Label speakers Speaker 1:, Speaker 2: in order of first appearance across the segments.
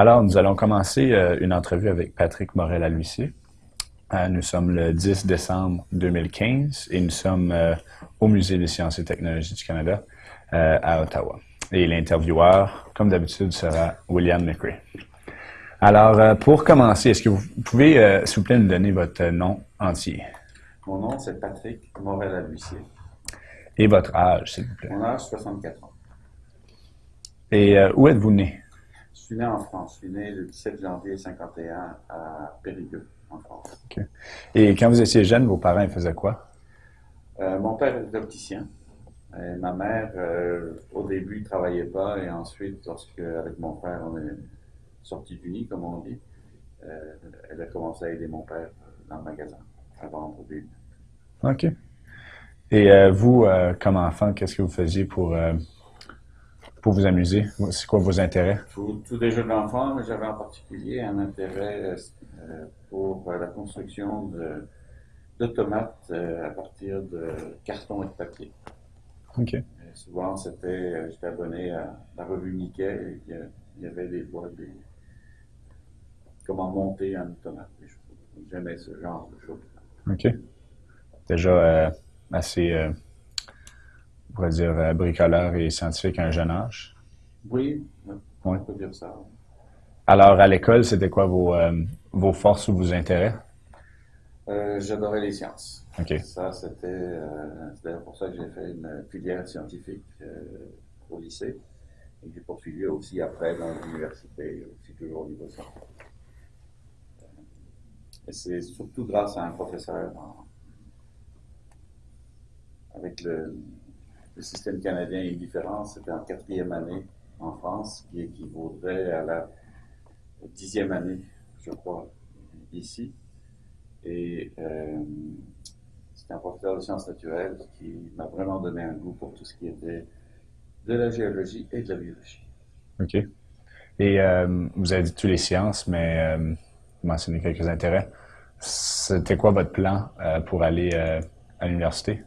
Speaker 1: Alors, nous allons commencer euh, une entrevue avec Patrick Morel à l'huissier. Euh, nous sommes le 10 décembre 2015 et nous sommes euh, au Musée des sciences et technologies du Canada à Ottawa. Et l'intervieweur, comme d'habitude, sera William McRae. Alors, pour commencer, est-ce que vous pouvez, s'il vous plaît, nous donner votre nom entier?
Speaker 2: Mon nom, c'est Patrick Morel à l'huissier.
Speaker 1: Et votre âge, s'il vous plaît?
Speaker 2: Mon âge, 64 ans.
Speaker 1: Et où êtes-vous né?
Speaker 2: Je suis né en France. Je suis né le 17 janvier 51 à Périgueux, en France.
Speaker 1: Et quand vous étiez jeune, vos parents faisaient quoi?
Speaker 2: Euh, mon père était opticien. Et ma mère, euh, au début, ne travaillait pas. Et ensuite, lorsque, avec mon frère, on est sorti du nid, comme on dit, euh, elle a commencé à aider mon père dans le magasin à vendre des
Speaker 1: OK. Et vous, comme enfant, qu'est-ce que vous faisiez pour pour vous amuser? C'est quoi vos intérêts?
Speaker 2: Tout, tout des jeux d'enfants, mais j'avais en particulier un intérêt euh, pour la construction d'automates euh, à partir de carton et de papier.
Speaker 1: OK.
Speaker 2: souvent, c'était, euh, j'étais abonné à la revue Mickey et il y avait des fois des, comment monter un automate. J'aimais ce genre de choses.
Speaker 1: OK. Déjà assez on pourrait dire, euh, bricoleur et scientifique à un jeune âge?
Speaker 2: Oui, on peut dire ça.
Speaker 1: Alors, à l'école, c'était quoi vos, euh, vos forces ou vos intérêts?
Speaker 2: Euh, j'adorais les sciences.
Speaker 1: OK.
Speaker 2: Ça, c'était d'ailleurs pour ça que j'ai fait une filière scientifique au lycée. Et j'ai poursuivi aussi après dans l'université, aussi toujours au niveau scientifique. Et c'est surtout grâce à un professeur avec le, le système canadien est différent. C'était en quatrième année en France, qui équivaudrait à la dixième année, je crois, ici. Et euh, c'est un professeur de sciences naturelles qui m'a vraiment donné un goût pour tout ce qui était de la géologie et de la biologie.
Speaker 1: OK. Et euh, vous avez dit toutes les sciences, mais euh, vous mentionnez quelques intérêts. C'était quoi votre plan pour aller à l'université?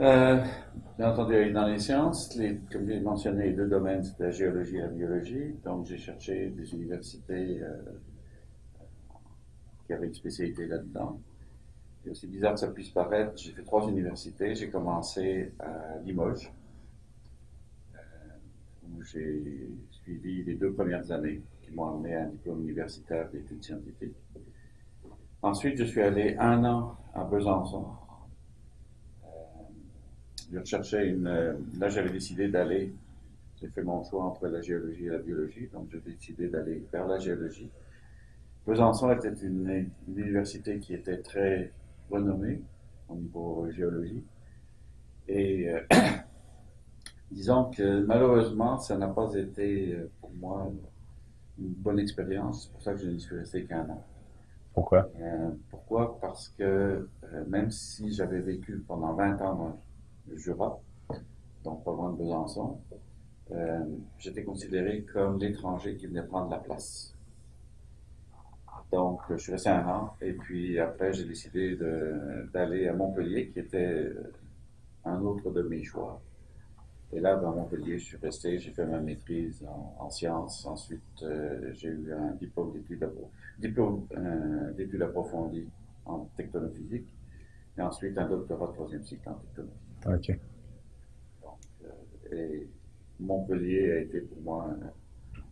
Speaker 2: Euh, bien entendu, dans les sciences, les, comme j'ai mentionné, les deux domaines, c'est la géologie et la biologie. Donc, j'ai cherché des universités euh, qui avaient une spécialité là-dedans. Et aussi bizarre que ça puisse paraître, j'ai fait trois universités. J'ai commencé à Limoges, euh, où j'ai suivi les deux premières années qui m'ont amené à un diplôme universitaire d'études scientifiques. Ensuite, je suis allé un an à Besançon, je recherchais une. Euh, là, j'avais décidé d'aller. J'ai fait mon choix entre la géologie et la biologie, donc j'ai décidé d'aller vers la géologie. Besançon était une, université qui était très renommée au niveau géologie. Et euh, disons que malheureusement, ça n'a pas été euh, pour moi une bonne expérience. C'est pour ça que je n'y suis resté qu'un an.
Speaker 1: Pourquoi?
Speaker 2: pourquoi? Parce que même si j'avais vécu pendant 20 ans dans Jura, donc pas loin de Besançon, euh, j'étais considéré comme l'étranger qui venait prendre la place. Donc, je suis resté un an, et puis après, j'ai décidé d'aller à Montpellier, qui était un autre de mes choix. Et là, dans Montpellier, je suis resté, j'ai fait ma maîtrise en, sciences. Ensuite, euh, j'ai eu un diplôme euh, d'études approfondies en technophysique. Et ensuite, un doctorat de troisième cycle en technologie.
Speaker 1: OK.
Speaker 2: Donc, euh, et Montpellier a été pour moi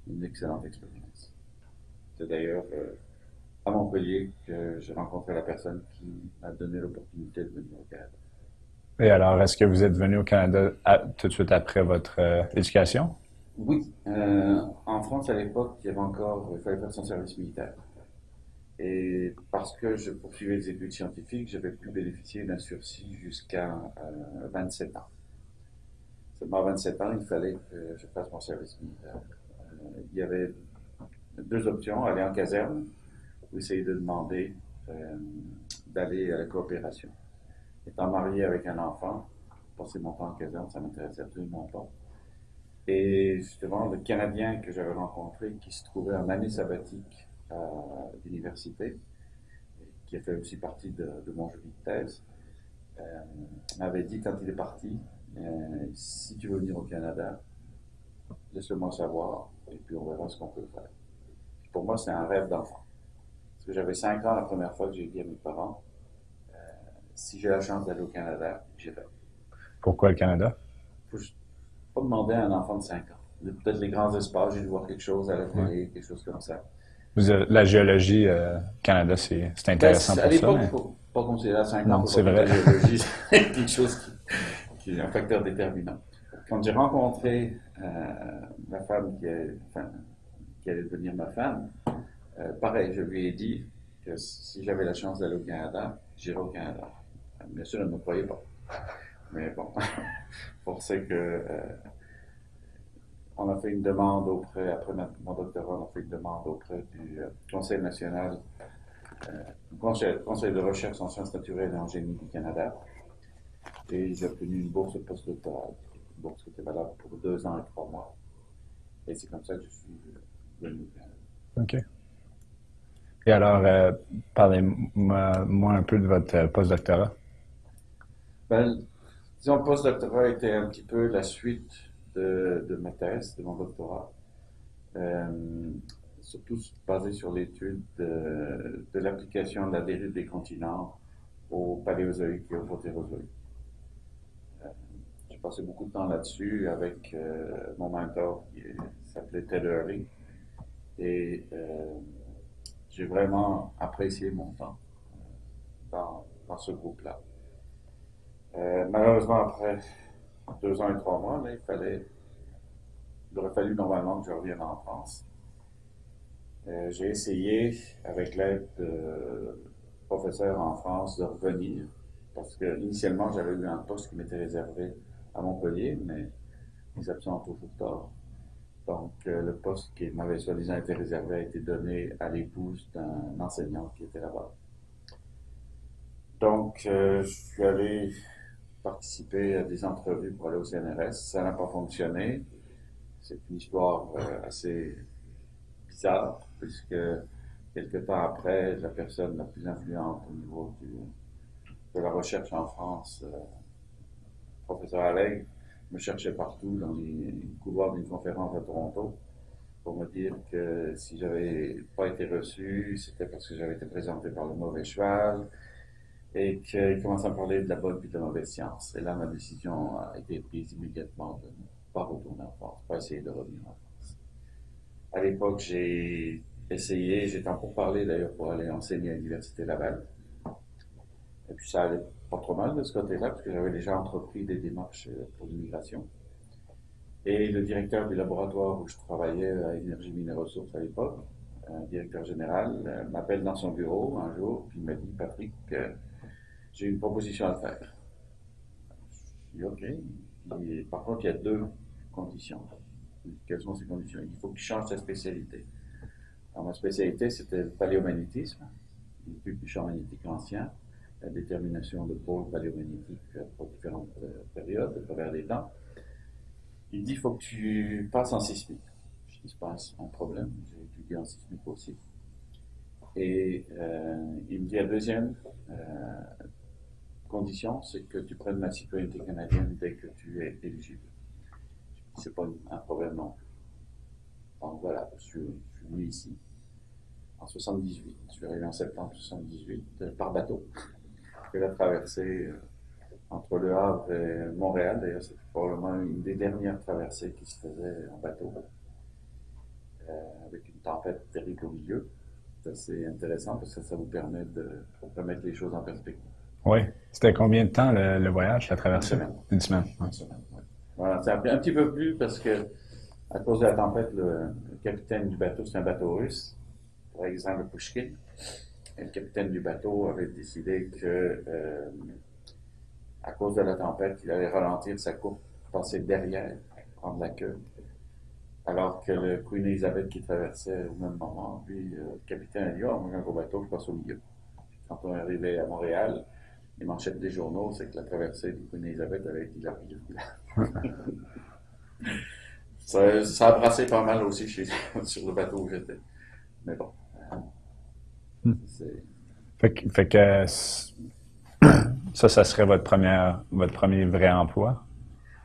Speaker 2: une excellente expérience. C'est d'ailleurs euh, à Montpellier que j'ai rencontré la personne qui m'a donné l'opportunité de venir au Canada.
Speaker 1: Et alors, est-ce que vous êtes venu au Canada tout de suite après votre euh, éducation?
Speaker 2: Oui. en France, à l'époque, il y avait encore, il fallait faire son service militaire. Et parce que je poursuivais des études scientifiques, j'avais pu bénéficier d'un sursis jusqu'à 27 euh, ans. Seulement à 27 ans, il fallait que je fasse mon service militaire. Euh, il y avait deux options, aller en caserne ou essayer de demander euh, d'aller à la coopération. Étant marié avec un enfant, passer mon temps en caserne, ça m'intéressait absolument pas. Et justement, le Canadien que j'avais rencontré, qui se trouvait en année sabbatique à l'université, qui a fait aussi partie de, mon jeu de thèse, euh, m'avait dit quand il est parti, euh, si tu veux venir au Canada, laisse-le-moi savoir, et puis on verra ce qu'on peut faire. moi, c'est un rêve d'enfant. Parce que j'avais 5 ans la première fois que j'ai dit à mes parents, euh, si j'ai la chance d'aller au Canada, j'irai.
Speaker 1: Pourquoi le Canada?
Speaker 2: Faut pas demander à un enfant de 5 ans. Peut-être les grands espaces, j'ai dû voir quelque chose à la télé, quelque chose comme ça.
Speaker 1: La géologie, euh, Canada, c'est intéressant
Speaker 2: ben,
Speaker 1: pour
Speaker 2: à l'époque, il faut pas considérer à 5 ans.
Speaker 1: c'est vrai.
Speaker 2: La géologie, c'est quelque chose qui, est un facteur déterminant. Quand j'ai rencontré euh, la femme qui, est, enfin, qui allait devenir ma femme, euh, pareil, je lui ai dit que si j'avais la chance d'aller au Canada, j'irais au Canada. Bien sûr, elle ne me croyait pas. Mais bon, pour que. Euh, on a fait une demande auprès, après mon doctorat, on a fait une demande auprès du euh, Conseil national, conseil, conseil, de recherche en sciences naturelles et en génie du Canada. Et j'ai obtenu une bourse postdoctorale, une bourse qui était valable pour deux ans et trois mois. Et c'est comme ça que je suis venu au Canada.
Speaker 1: OK. Et alors, euh, parlez-moi un peu de votre euh, postdoctorat.
Speaker 2: Ben, disons, le postdoctorat était un petit peu la suite de, de ma thèse, de mon doctorat. Euh, surtout basé sur l'étude de, l'application de la dérive des continents au paléozoïque et au protérozoïque. J'ai passé beaucoup de temps là-dessus avec mon mentor qui s'appelait Ted Early. Et j'ai vraiment apprécié mon temps euh, dans, ce groupe-là. Euh, malheureusement, après deux ans et trois mois, il fallait, il aurait fallu normalement que je revienne en France. Euh, j'ai essayé, avec l'aide de professeurs en France, de revenir, parce que initialement j'avais eu un poste qui m'était réservé à Montpellier, mais les absents ont toujours tort. Donc, euh, le poste qui m'avait soi-disant été réservé a été donné à l'épouse d'un enseignant qui était là-bas. Donc, euh, je suis allé participer à des entrevues pour aller au CNRS. Ça n'a pas fonctionné. C'est une histoire euh, assez bizarre, puisque quelques temps après, la personne la plus influente au niveau de la recherche en France, professeur Allègre, me cherchait partout dans les couloirs d'une conférence à Toronto pour me dire que si j'avais pas été reçu, c'était parce que j'avais été présenté par le mauvais cheval et qu'il commençait à parler de la bonne puis de la mauvaise science. Et là, ma décision a été prise immédiatement de ne pas retourner en France, pas essayer de revenir en France. À l'époque, j'ai essayé, j'étais en parler d'ailleurs pour aller enseigner à l'Université Laval. Et puis ça allait pas trop mal de ce côté-là, parce que j'avais déjà entrepris des démarches euh, pour l'immigration. Et le directeur du laboratoire où je travaillais à Énergie Mines Ressources à l'époque, un directeur général, euh, m'appelle dans son bureau un jour, puis il m'a dit Patrick, j'ai une proposition à faire. Je dis OK. par contre, il y a deux conditions. Quelles sont ces conditions? Il faut que tu changes ta spécialité. Ma spécialité, c'était le paléomagnétisme, l'étude du champ magnétique ancien la détermination de pôles paléomagnétiques pour différentes euh, périodes à travers les temps. Il dit il faut que tu passes en sismique. Je dis pas un problème, j'ai étudié en sismique aussi. Et euh, il me dit la deuxième euh, condition, c'est que tu prennes la citoyenneté canadienne dès que tu es éligible. C'est pas un problème non. Donc voilà, je suis, venu ici en 78. Je suis arrivé en septembre 78 par bateau la traversée euh, entre Le Havre et Montréal. D'ailleurs, c'était probablement une des dernières traversées qui se faisait en bateau, euh, avec une tempête terrible au milieu. C'est assez intéressant parce que ça vous permet de remettre les choses en perspective.
Speaker 1: Oui. C'était combien de temps le, voyage, la traversée?
Speaker 2: Une semaine.
Speaker 1: Une semaine.
Speaker 2: Une semaine, oui. Voilà, ça a pris un petit peu plus parce que, à cause de la tempête, le, capitaine du bateau, c'est un bateau russe, par exemple Pushkin le capitaine du bateau avait décidé que, euh, à cause de la tempête, il allait ralentir sa course, passer derrière, prendre la queue. Alors que le Queen Elizabeth qui traversait au même moment, lui, euh, le capitaine a dit Oh, moi j'ai un gros bateau, je passe au milieu. Quand on est arrivé à Montréal, les manchettes des journaux, c'est que la traversée du Queen Elizabeth avait été la ça, ça a brassé pas mal aussi chez, sur le bateau où j'étais. Mais bon.
Speaker 1: Hmm. Fait, que ça, ça serait votre, première, votre premier vrai emploi?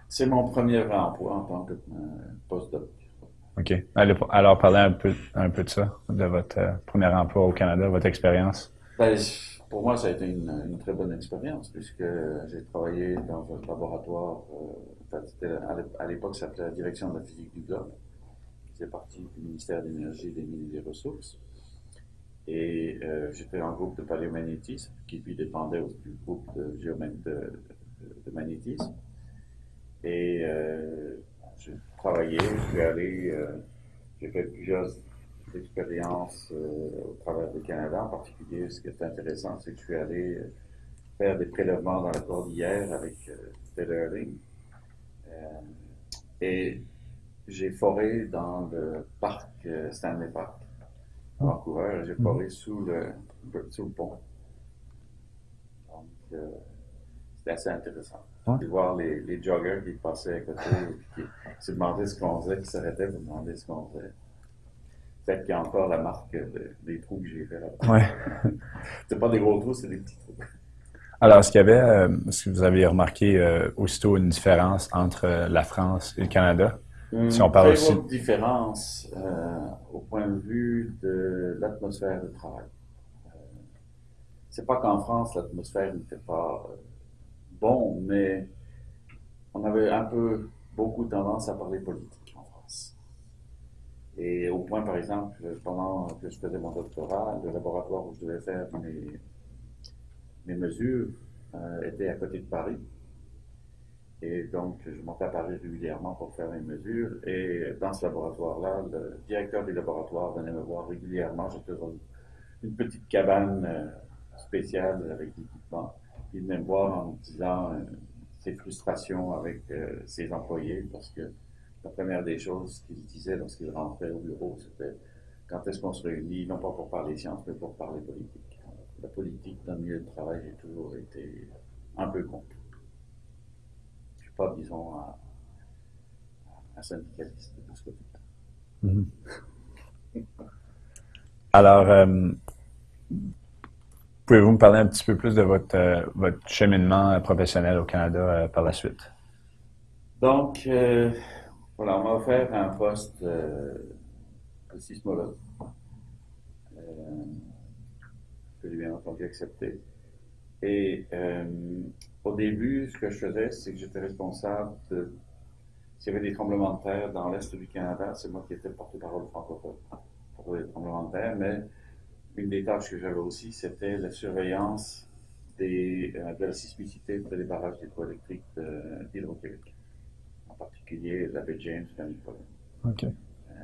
Speaker 2: C'est mon premier vrai emploi en tant que euh, postdoc.
Speaker 1: OK. Alors, parlez un peu, un peu de ça, de votre euh, premier emploi au Canada, votre expérience.
Speaker 2: Ben, pour moi, ça a été une, très bonne expérience, puisque j'ai travaillé dans un laboratoire, euh, à l'époque, ça s'appelait la direction de la physique du globe, faisait partie du ministère de l'Énergie, des Mines et des Ressources. Et euh, j'étais en groupe de paléomagnétisme, qui lui dépendait du groupe de, de, de magnétisme. Et euh, j'ai travaillé, je suis allé, euh, j'ai fait plusieurs expériences euh, au travers du Canada. En particulier, ce qui est intéressant, c'est que je suis allé euh, faire des prélèvements dans la cordillère avec euh, et j'ai foré dans le parc Stanley Park à Vancouver. J'ai foré sous le, sous le pont. Donc, c'était assez intéressant. De voir les, les, joggers qui passaient à côté, et qui se demandaient ce qu'on faisait, qui s'arrêtaient pour demander ce qu'on faisait. Peut-être qu'il y a encore la marque des trous que j'ai fait là-bas.
Speaker 1: Ouais.
Speaker 2: c'est pas des gros trous, c'est des petits trous.
Speaker 1: Alors, est-ce qu'il y avait, euh, est-ce que vous avez remarqué euh, aussitôt une différence entre euh, la France et le Canada?
Speaker 2: Une si on parle très aussi... différence au point de vue de l'atmosphère de travail. c'est pas qu'en France, l'atmosphère n'était pas bon, mais on avait un peu beaucoup tendance à parler politique. Et au point, par exemple, pendant que je faisais mon doctorat, le laboratoire où je devais faire mes, mes mesures euh, était à côté de Paris. Et donc, je montais à Paris régulièrement pour faire mes mesures. Et dans ce laboratoire-là, le directeur du laboratoire venait me voir régulièrement. J'étais dans une petite cabane euh, spéciale avec l'équipement il venait me voir en me disant euh, ses frustrations avec euh, ses employés parce que la première des choses qu'il disait lorsqu'il rentrait au bureau, c'était quand est-ce qu'on se réunit, non pas pour parler science, mais pour parler politique. La politique dans le milieu de travail a toujours été un peu contre. Je ne suis pas, disons, un, syndicaliste de ce côté-là.
Speaker 1: Mm-hmm. Alors, euh, Pouvez-vous me parler un petit peu plus de votre, euh, votre cheminement professionnel au Canada euh, par la suite?
Speaker 2: Donc, voilà, on m'a offert un poste de sismologue que j'ai bien entendu accepter. Et au début, ce que je faisais, c'est que j'étais responsable de. S'il y avait des tremblements de terre dans l'Est du Canada, c'est moi qui étais porte-parole francophone pour les tremblements de terre, mais une des tâches que j'avais aussi, c'était la surveillance euh, de la sismicité des barrages hydroélectriques d'Hydro-Québec, particulier la baie James et
Speaker 1: OK. Euh,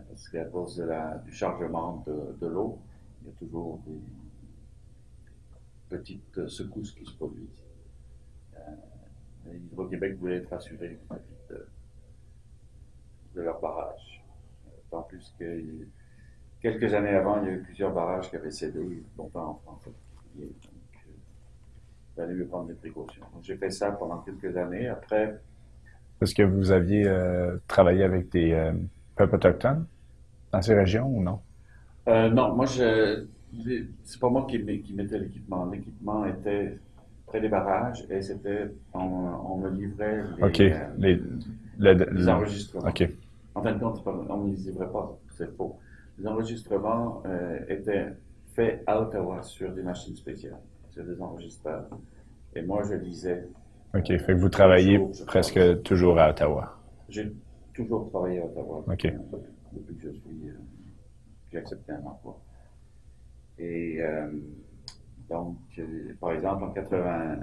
Speaker 2: parce qu'à cause de la, du chargement de, de l'eau, il y a toujours des petites secousses qui se produisent. Euh, Hydro-Québec voulait être assuré de, de leur barrage. Tant plus que Quelques années avant, il y a eu plusieurs barrages qui avaient cédé, longtemps en France. Donc, euh, il fallait mieux prendre des précautions. j'ai fait ça pendant quelques années. Après.
Speaker 1: Est-ce que vous aviez euh, travaillé avec des euh, peuples autochtones dans ces régions ou non?
Speaker 2: Euh, non, moi, je. C'est pas moi qui, qui mettais l'équipement. L'équipement était près des barrages et c'était. On, me livrait
Speaker 1: les, les,
Speaker 2: les enregistrements.
Speaker 1: OK.
Speaker 2: En fin de compte, on ne les livrait pas, c'est faux les enregistrements euh, étaient faits à Ottawa sur des machines spéciales, sur des enregistreurs. Et moi, je lisais.
Speaker 1: OK, fait que vous travaillez presque toujours à Ottawa.
Speaker 2: J'ai toujours travaillé à Ottawa.
Speaker 1: OK.
Speaker 2: Depuis que je suis, euh, j'ai accepté un emploi. Et euh, donc, par exemple, en 80,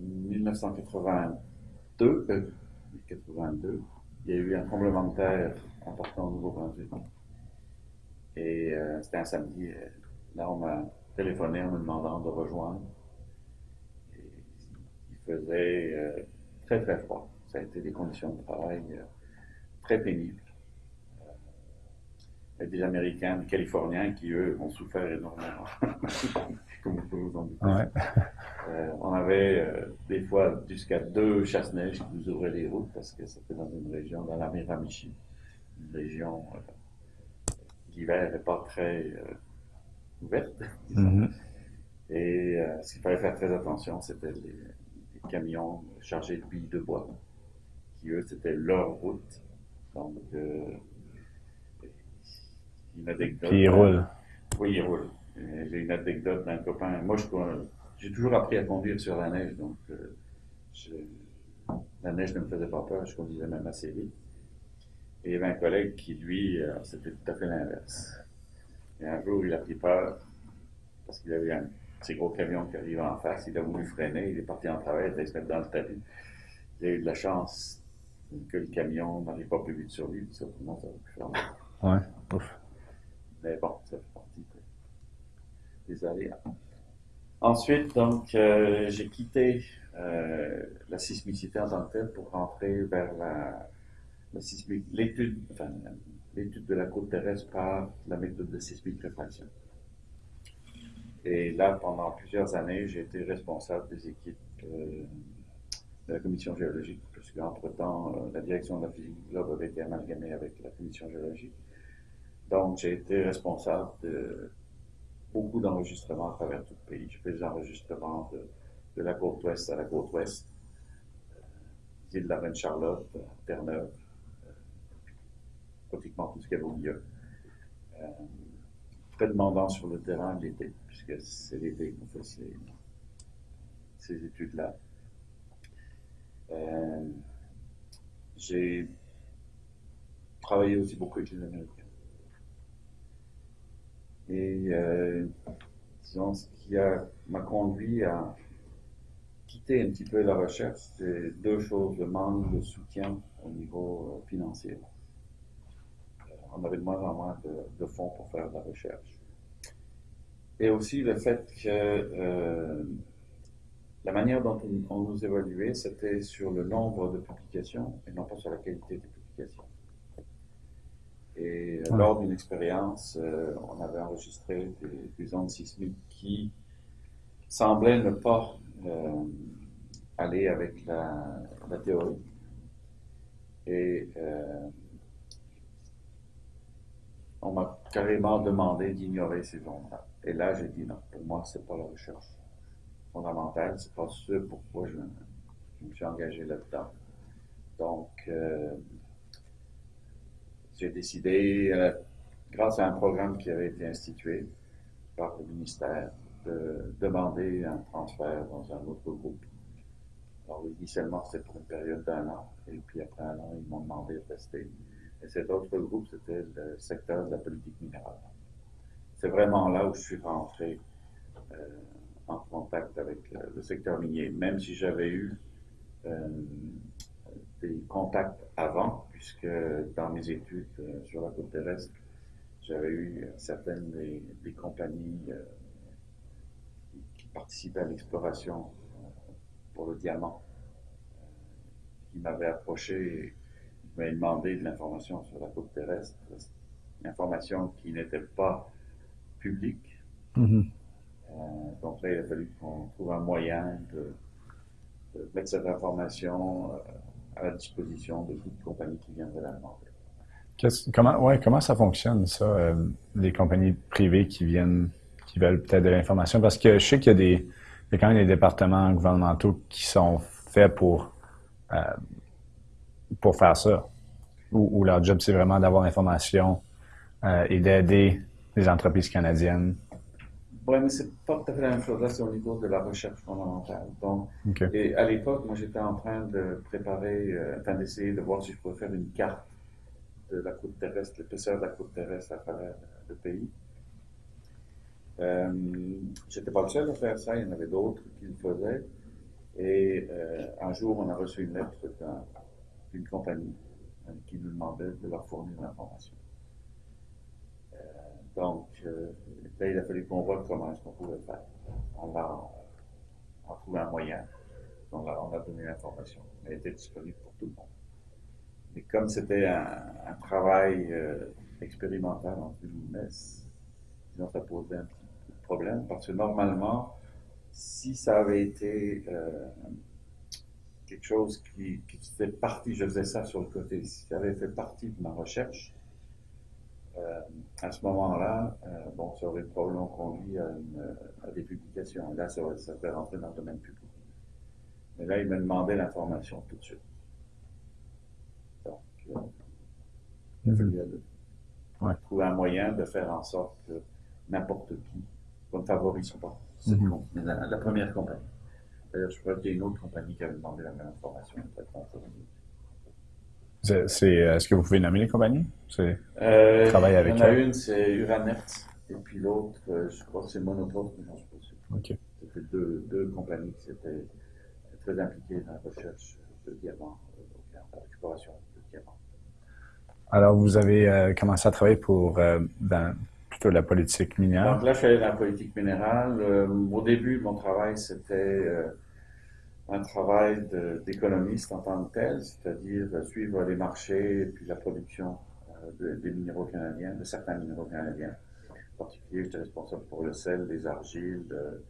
Speaker 2: 1982, 82, il y a eu un tremblement de terre important au Nouveau-Brunswick. Et euh, c'était un samedi. Euh, là, on m'a téléphoné en me demandant de rejoindre. Faisait euh, très, très froid. Ça a été des conditions de travail très pénibles. Il y a des Américains, des Californiens qui, eux, ont souffert énormément. Comme vous pouvez vous en douter. on avait des fois jusqu'à deux chasse-neige qui nous ouvraient les routes parce que c'était dans une région, dans la Miramichi une région euh, l'hiver n'est pas très euh, ouverte.
Speaker 1: Mm-hmm.
Speaker 2: Et euh, ce qu'il fallait faire très attention, c'était les, camions chargés de billes de bois, qui eux, c'était leur route Donc, euh, une anecdote.
Speaker 1: Puis il roule.
Speaker 2: Oui, il roule. Euh, J'ai une anecdote d'un copain. Moi, j'ai toujours appris à conduire sur la neige, donc euh, je- la neige ne me faisait pas peur, je conduisais même assez vite. Et il y avait un collègue qui, lui, euh, c'était tout à fait l'inverse. Et un jour, il a pris peur parce qu'il avait un petit gros camion qui arrivait en face. Il a voulu freiner, il est parti en travers, il mettre dans le tapis. Il a eu de la chance que le camion n'arrive pas plus vite sur lui, puis ça, sinon, ça aurait pu faire.
Speaker 1: Ouais. Ouf.
Speaker 2: Mais bon, ça fait partie de- des aléas. Ensuite, donc, euh, j'ai quitté euh, la sismicité en tant que telle pour rentrer vers la, la l'étude, enfin, l'étude de la côte terrestre par la méthode de sismique réfraction. Et là, pendant plusieurs années, j'ai été responsable des équipes euh, de la commission géologique, puisque entre-temps, euh, la direction de la physique du globe avait été amalgamée avec la commission géologique. Donc, j'ai été responsable de beaucoup d'enregistrements à travers tout le pays. J'ai fait des enregistrements de, la côte ouest à la côte ouest, euh, de la Reine-Charlotte, Terre-Neuve, euh, pratiquement tout ce qu'il y avait au milieu. Demandant sur le terrain l'été, puisque c'est l'été qu'on fait ces, ces études-là. Euh, j'ai travaillé aussi beaucoup avec les Américains. Et euh, disons, ce qui m'a conduit à quitter un petit peu la recherche, c'est deux choses, le manque de soutien au niveau euh, financier. On avait de moins en moins de, de fonds pour faire de la recherche. Et aussi le fait que euh, la manière dont on, on nous évaluait, c'était sur le nombre de publications et non pas sur la qualité des publications. Et euh, lors d'une expérience, euh, on avait enregistré des, des ondes sismiques qui semblaient ne pas aller avec la, la théorie. Et on m'a carrément demandé d'ignorer ces ondes-là. Et là, j'ai dit non, pour moi, c'est pas la recherche fondamentale, c'est pas ce pourquoi je, je me suis engagé là-dedans. Donc, euh, j'ai décidé, euh, grâce à un programme qui avait été institué par le ministère, de demander un transfert dans un autre groupe. Alors, initialement, c'était pour une période d'un an, et puis après un an, ils m'ont demandé de rester. Et cet autre groupe, c'était le secteur de la politique minérale. C'est vraiment là où je suis rentré euh, en contact avec le, secteur minier, même si j'avais eu euh, des contacts avant, puisque dans mes études euh, sur la côte terrestre, j'avais eu certaines des, compagnies qui, participaient à l'exploration pour le diamant, qui m'avaient approché m'avaient demandé de l'information sur la côte terrestre, information qui n'était pas publique.
Speaker 1: Mhm.
Speaker 2: Euh, donc là, il a fallu qu'on trouve un moyen de, de mettre cette information euh, à la disposition de toute compagnie qui viendrait la demander.
Speaker 1: Comment, ouais, comment ça fonctionne, ça, euh, les compagnies privées qui viennent, qui veulent peut-être de l'information? Parce que je sais qu'il y a des, il y a quand même des départements gouvernementaux qui sont faits pour, euh, pour faire ça. Où, où leur job, c'est vraiment d'avoir l'information euh, et d'aider les entreprises canadiennes.
Speaker 2: Oui, mais c'est pas tout à fait la même chose. Là, c'est au niveau de la recherche fondamentale. Donc, et à l'époque, moi, j'étais en train de préparer, euh, enfin, d'essayer de voir si je pouvais faire une carte de la côte terrestre, l'épaisseur de la côte terrestre à travers le pays. Euh, j'étais pas le seul à faire ça, il y en avait d'autres qui le faisaient. Et euh, un jour, on a reçu une lettre d'un- d'une compagnie euh, qui nous demandait de leur fournir l'information. Euh, donc, euh, là, il a fallu qu'on voit comment est-ce pouvait faire. On a, on a trouvé un moyen. On a, on a donné l'information. Elle était disponible pour tout le monde. Mais comme c'était un, travail expérimental, en guillemets, disons, ça posait un petit problème parce que normalement, si ça avait été euh, quelque chose qui, qui faisait partie, je faisais ça sur le côté, si ça avait fait partie de ma recherche, euh, à ce moment-là, euh, bon, ça aurait probablement conduit à, une- à des publications. Là, ça, aurait- ça serait rentré dans le domaine public. Mais là, il me demandait l'information tout de suite. Donc, euh, Il a
Speaker 1: Mhm.
Speaker 2: fallu à deux.
Speaker 1: Ouais.
Speaker 2: Trouver un moyen de faire en sorte que n'importe qui, qu'on ne favorise pas cette
Speaker 1: Mhm.
Speaker 2: com- la, la première compagnie. D'ailleurs, je crois qu'il y a une autre compagnie qui avait demandé la même information.
Speaker 1: C'est, c'est, est-ce que vous pouvez nommer les compagnies? C'est,
Speaker 2: Euh,
Speaker 1: Travaille avec
Speaker 2: Il y en a
Speaker 1: elle.
Speaker 2: une, c'est Uranertz, et puis l'autre, euh, je crois que c'est Monopost, mais suis pas sûr.
Speaker 1: OK.
Speaker 2: C'était deux, deux compagnies qui étaient très impliquées dans la recherche de diamants, euh, dans l'exploration de diamants.
Speaker 1: Alors, vous avez euh, commencé à travailler pour, euh, dans plutôt la politique minière.
Speaker 2: Donc là, je suis allé dans la politique minérale. Au début, mon travail, c'était un travail de- d'économiste en tant que tel, c'est-à-dire suivre les marchés et puis la production euh, de- des minéraux canadiens, de certains minéraux canadiens. En particulier, j'étais responsable pour le sel, les argiles, le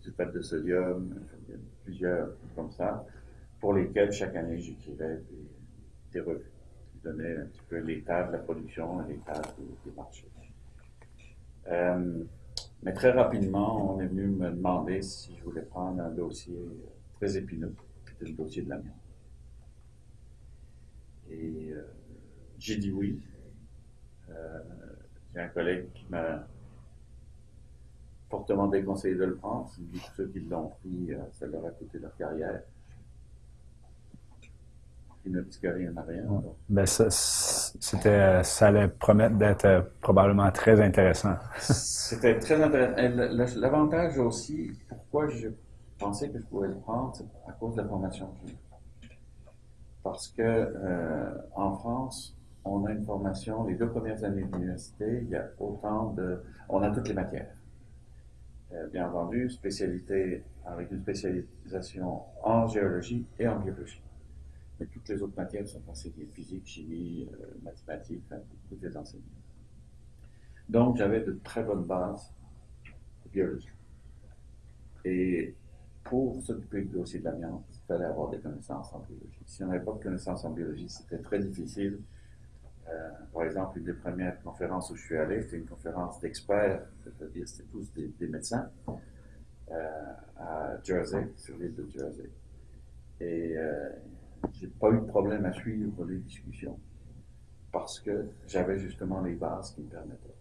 Speaker 2: sulfate de sodium, plusieurs comme ça, pour lesquels chaque année j'écrivais des, des revues qui donnaient un petit peu l'état de la production et l'état des, des marchés. Euh, mais très rapidement, on est venu me demander si je voulais prendre un dossier euh, très épineux, c'était le dossier de l'amiante. Et euh, j'ai dit oui. Euh, j'ai un collègue qui m'a fortement déconseillé de le prendre. Il dit que ceux qui l'ont pris, euh, ça leur a coûté leur carrière. Rien à rien. donc.
Speaker 1: Ben, ça, c'était, ça allait promettre d'être euh, probablement très intéressant.
Speaker 2: C'était très intéressant. L'avantage aussi, pourquoi je pensais que je pouvais le prendre, c'est à cause de la formation que j'ai. Parce que euh, en France, on a une formation, les deux premières années d'université, il y a autant de. On a toutes les matières. Euh, bien entendu, spécialité avec une spécialisation en géologie et en biologie. Mais toutes les autres matières sont enseignées physique, chimie, euh, mathématiques, enfin, tout est enseigné. Donc, j'avais de très bonnes bases de biologie. Et pour s'occuper du dossier de l'amiante, il fallait avoir des connaissances en biologie. Si on n'avait pas de connaissances en biologie, c'était très difficile. Euh, par exemple, une des premières conférences où je suis allé, c'était une conférence d'experts, c'est-à-dire c'était tous des, médecins, euh, à Jersey, sur l'île de Jersey. Et j'ai pas eu de problème à suivre les discussions parce que j'avais justement les bases qui me permettaient.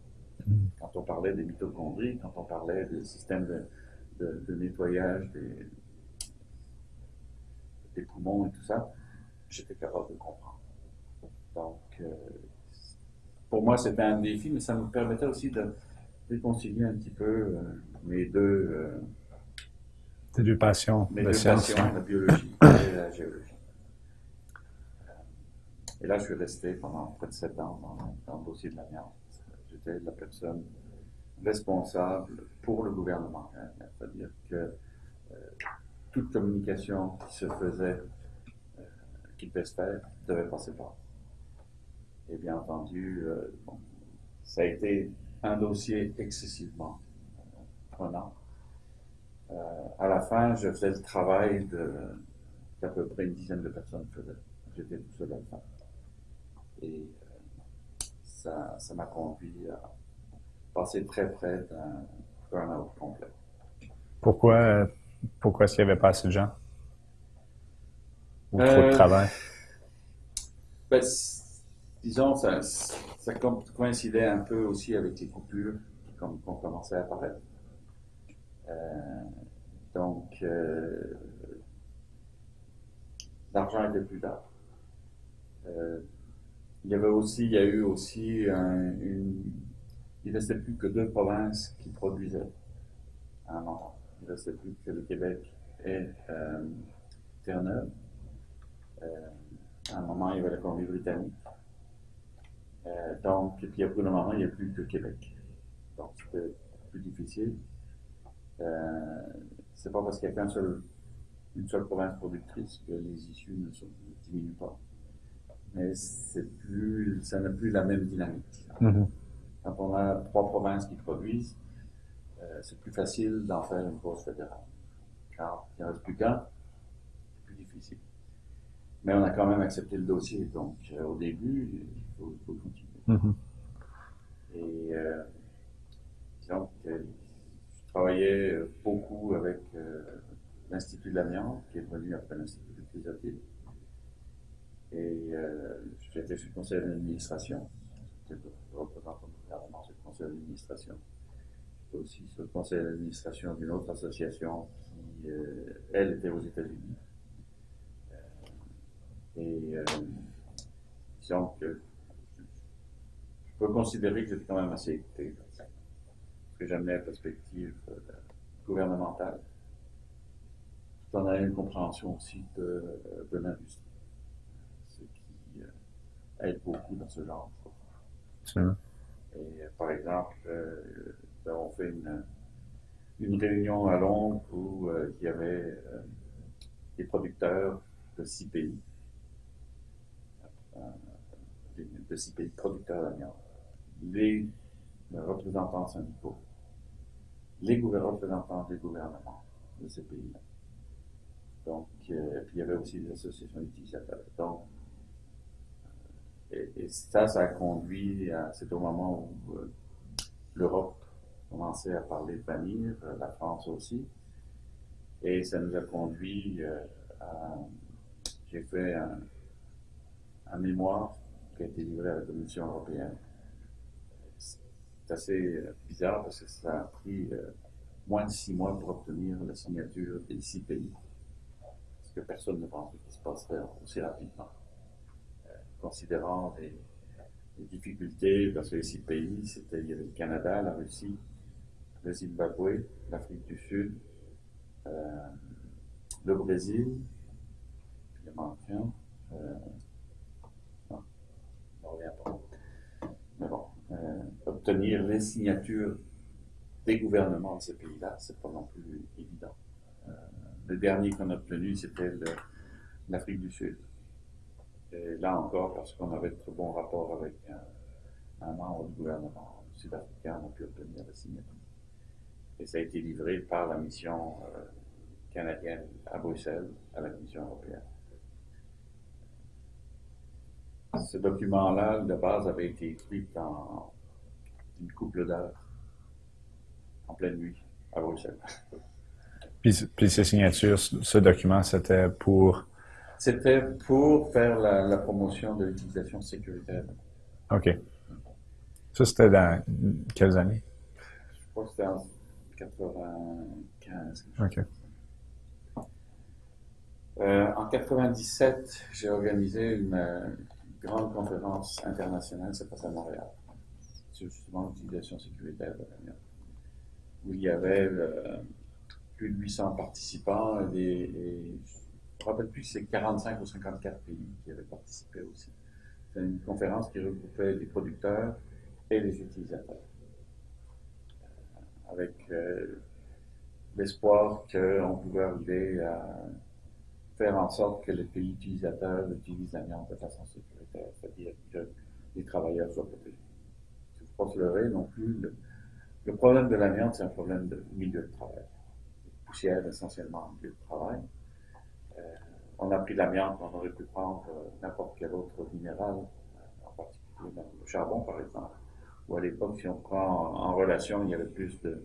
Speaker 2: Quand on parlait des mitochondries, quand on parlait des systèmes de, de- de nettoyage des, des poumons et tout ça, j'étais capable de comprendre. Donc, euh, pour moi, c'était un défi, mais ça me permettait aussi de réconcilier un petit peu euh, mes deux, euh,
Speaker 1: deux passions
Speaker 2: mes
Speaker 1: de
Speaker 2: deux
Speaker 1: science.
Speaker 2: passions, la biologie et la géologie. Et là, je suis resté pendant près de sept ans dans, le dossier de l'amiante. J'étais la personne responsable pour le gouvernement. hein. C'est-à-dire que euh, toute communication qui se faisait, euh, qui devait devait passer par. Et bien entendu, euh, ça a été un dossier excessivement prenant. À la fin, je faisais le travail qu'à peu près une dizaine de personnes faisaient. J'étais tout seul à le faire. Et euh, ça ça m'a conduit à passer très près d'un burn-out complet.
Speaker 1: Pourquoi, pourquoi est-ce qu'il n'y avait pas assez de gens? Ou trop de
Speaker 2: Euh,
Speaker 1: travail?
Speaker 2: Ben, disons, ça, ça coïncidait un peu aussi avec les coupures qui, ont commencé à apparaître. Euh, donc, euh, l'argent était plus tard. Euh, il y avait aussi, il y a eu aussi un- une, il restait plus que deux provinces qui produisaient un moment. Il restait plus que le Québec et euh, Terre-Neuve. Euh, à un moment, il y avait la Colombie-Britannique. Euh, donc, et puis pour le moment, il n'y a plus que Québec. Donc, c'était plus difficile. C'est pas parce qu'il n'y a qu'une seule, une seule province productrice que les issues ne, sont, ne diminuent pas. Mais plus, ça n'a plus la même dynamique.
Speaker 1: Mhm.
Speaker 2: Quand on a trois provinces qui produisent, euh, c'est plus facile d'en faire une cause fédérale. Quand il ne reste plus qu'un, c'est plus difficile. Mais on a quand même accepté le dossier, donc euh, au début, il faut, continuer.
Speaker 1: Mhm.
Speaker 2: Et euh, disons que je travaillais beaucoup avec l'Institut de l'amiante, qui est devenu après l'Institut de Crisotile. Et euh, j'étais sur le conseil d'administration. J'étais représentant du gouvernement sur le conseil d'administration. J'étais aussi sur le conseil d'administration d'une autre association qui, euh, elle, était aux États-Unis. Euh, et disons que je peux considérer que j'étais quand même assez écouté. Parce que j'amenais la perspective gouvernementale. Tout en ayant une compréhension aussi de, de l'industrie. Aide beaucoup dans ce genre de choses.
Speaker 1: Absolument.
Speaker 2: Et euh, par exemple, euh, nous avons fait une, une réunion à Londres où euh, il y avait euh, des producteurs de six pays, euh, de six pays producteurs d'amiante, les représentants syndicaux, les représentants des gouvernements de ces pays-là. Donc, puis il y avait aussi des associations d'utilisateurs. Donc, et, et ça, ça a conduit c'est au moment où euh, l'Europe commençait à parler de bannir, euh, la France aussi. Et ça nous a conduit euh, à, j'ai fait un, un mémoire qui a été livré à la Commission européenne. C'est assez bizarre parce que ça a pris moins de six mois pour obtenir la signature des six pays. Parce que personne ne pensait qu'il se passerait aussi rapidement considérant les, difficultés, parce que les six pays, c'était, le Canada, la Russie, le Zimbabwe, l'Afrique du Sud, euh, le Brésil, euh, je ne reviens pas. Mais bon, euh, obtenir les signatures des gouvernements de ces pays-là, c'est pas non plus évident. Euh, le dernier qu'on a obtenu, c'était l'Afrique du Sud. Et là encore, parce qu'on avait de très bons rapports avec un, membre du gouvernement sud-africain, on a pu obtenir la signature. Et ça a été livré par la mission euh, canadienne à Bruxelles, à la Commission européenne. Ce document-là, de base, avait été écrit en une couple d'heures, en pleine nuit, à Bruxelles.
Speaker 1: Puis, ces signatures, ce document, c'était pour.
Speaker 2: C'était pour faire la, la promotion de l'utilisation sécuritaire.
Speaker 1: OK. Ça, c'était dans quelles années?
Speaker 2: Je crois que c'était en 95.
Speaker 1: OK.
Speaker 2: Euh, en 97, j'ai organisé une, grande conférence internationale, c'est passé à Montréal, sur justement l'utilisation sécuritaire de l'amiante, où il y avait euh, plus de 800 participants et, des, et je me rappelle plus c'est 45 ou 54 pays qui avaient participé aussi. C'est une conférence qui regroupait les producteurs et les utilisateurs, Euh, avec euh, l'espoir qu'on pouvait arriver à faire en sorte que les pays utilisateurs utilisent l'amiante de façon sécuritaire, c'est-à-dire que les travailleurs soient protégés. Il ne faut pas se leurrer non plus. Le, problème de l'amiante, c'est un problème de milieu de travail. Poussière essentiellement en milieu de travail. On a pris l'amiante, on aurait pu prendre n'importe quel autre minéral, euh, en particulier le charbon par exemple. Ou à l'époque, si on prend en, relation, il y avait plus de,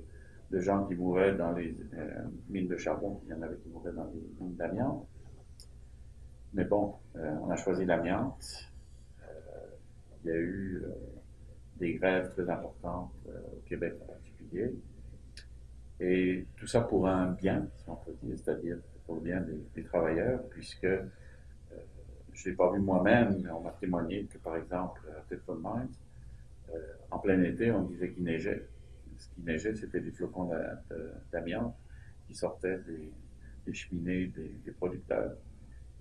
Speaker 2: gens qui mouraient dans les euh, mines de charbon qu'il y en avait qui mouraient dans les mines d'amiante. Mais bon, euh, on a choisi l'amiante. Il y a eu des grèves très importantes au Québec en particulier. Et tout ça pour un bien, si on peut dire, c'est-à-dire pour le bien des, travailleurs, puisque euh, je ne l'ai pas vu moi-même, mais on m'a témoigné que, par exemple, à Tetford Mines, euh, en plein été, on disait qu'il neigeait. Ce qui neigeait, c'était des flocons d'amiante qui sortaient des, cheminées des, producteurs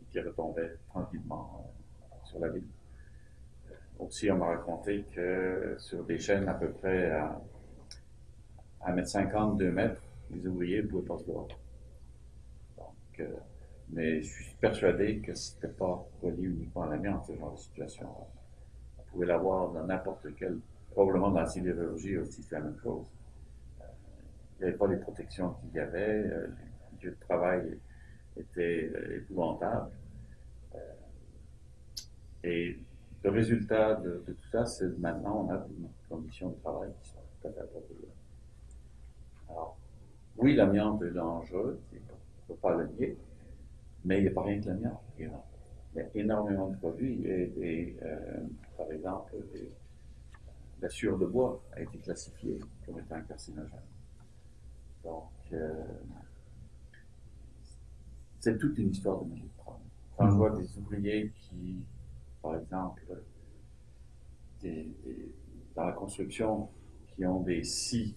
Speaker 2: et qui retombaient tranquillement euh, sur la ville. Aussi, on m'a raconté que sur des chaînes à peu près à 1m50, 2 mètres, les ouvriers ne pouvaient pas se voir. Mais je suis persuadé que c'était pas relié uniquement à l'amiante, ce genre de situation. On pouvait l'avoir dans n'importe quel, probablement dans la sidérurgie aussi, c'est la même chose. Euh, il n'y avait pas les protections qu'il y avait, euh, les lieux de travail étaient euh, épouvantables. Euh, et le résultat de, tout ça, c'est maintenant, on a des conditions de travail qui sont tout à appropriées. Alors, oui, l'amiante est dangereux, il ne faut pas le nier, mais il n'y a pas rien que l'amiante il y a énormément de produits et, par exemple, la sueur de bois a été classifiée comme étant un carcinogène. Donc, c'est toute une histoire de milieu. Quand je vois des ouvriers qui, par exemple, dans la construction, qui ont des scies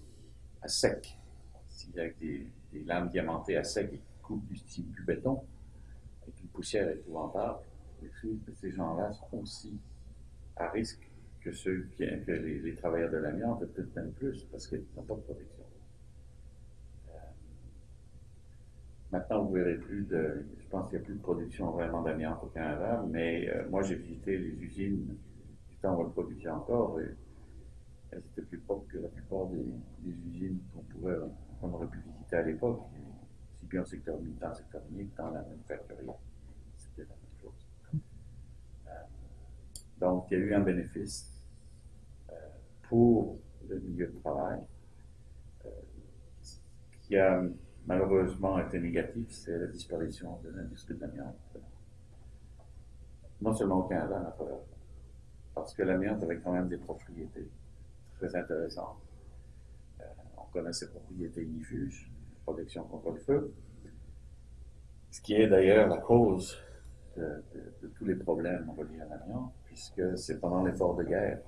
Speaker 2: à sec, avec des, des, lames diamantées à sec qui coupent du, du béton, avec une poussière épouvantable, ces gens-là sont aussi à risque que ceux qui, que les, travailleurs de l'amiante, peut-être même plus, parce qu'ils n'ont pas de protection. Euh, maintenant, vous verrez plus de, je pense qu'il n'y a plus de production vraiment d'amiante au Canada, mais euh, moi, j'ai visité les usines du on le produisait encore, et elles étaient plus propres que la plupart des, usines qu'on qu'on aurait pu visiter à l'époque, bien au secteur militant, secteur minier, dans la manufacturière. C'était la même chose. Euh, donc, il y a eu un bénéfice pour le milieu de travail, euh, qui a malheureusement été négatif, c'est la disparition de l'industrie de l'amiante. Non seulement au Canada, Parce que l'amiante avait quand même des propriétés très intéressantes. Euh, on connaît ses propriétés ignifuges, protection contre le feu, ce qui est d'ailleurs la cause de, tous les problèmes reliés à l'amiante, puisque c'est pendant l'effort de guerre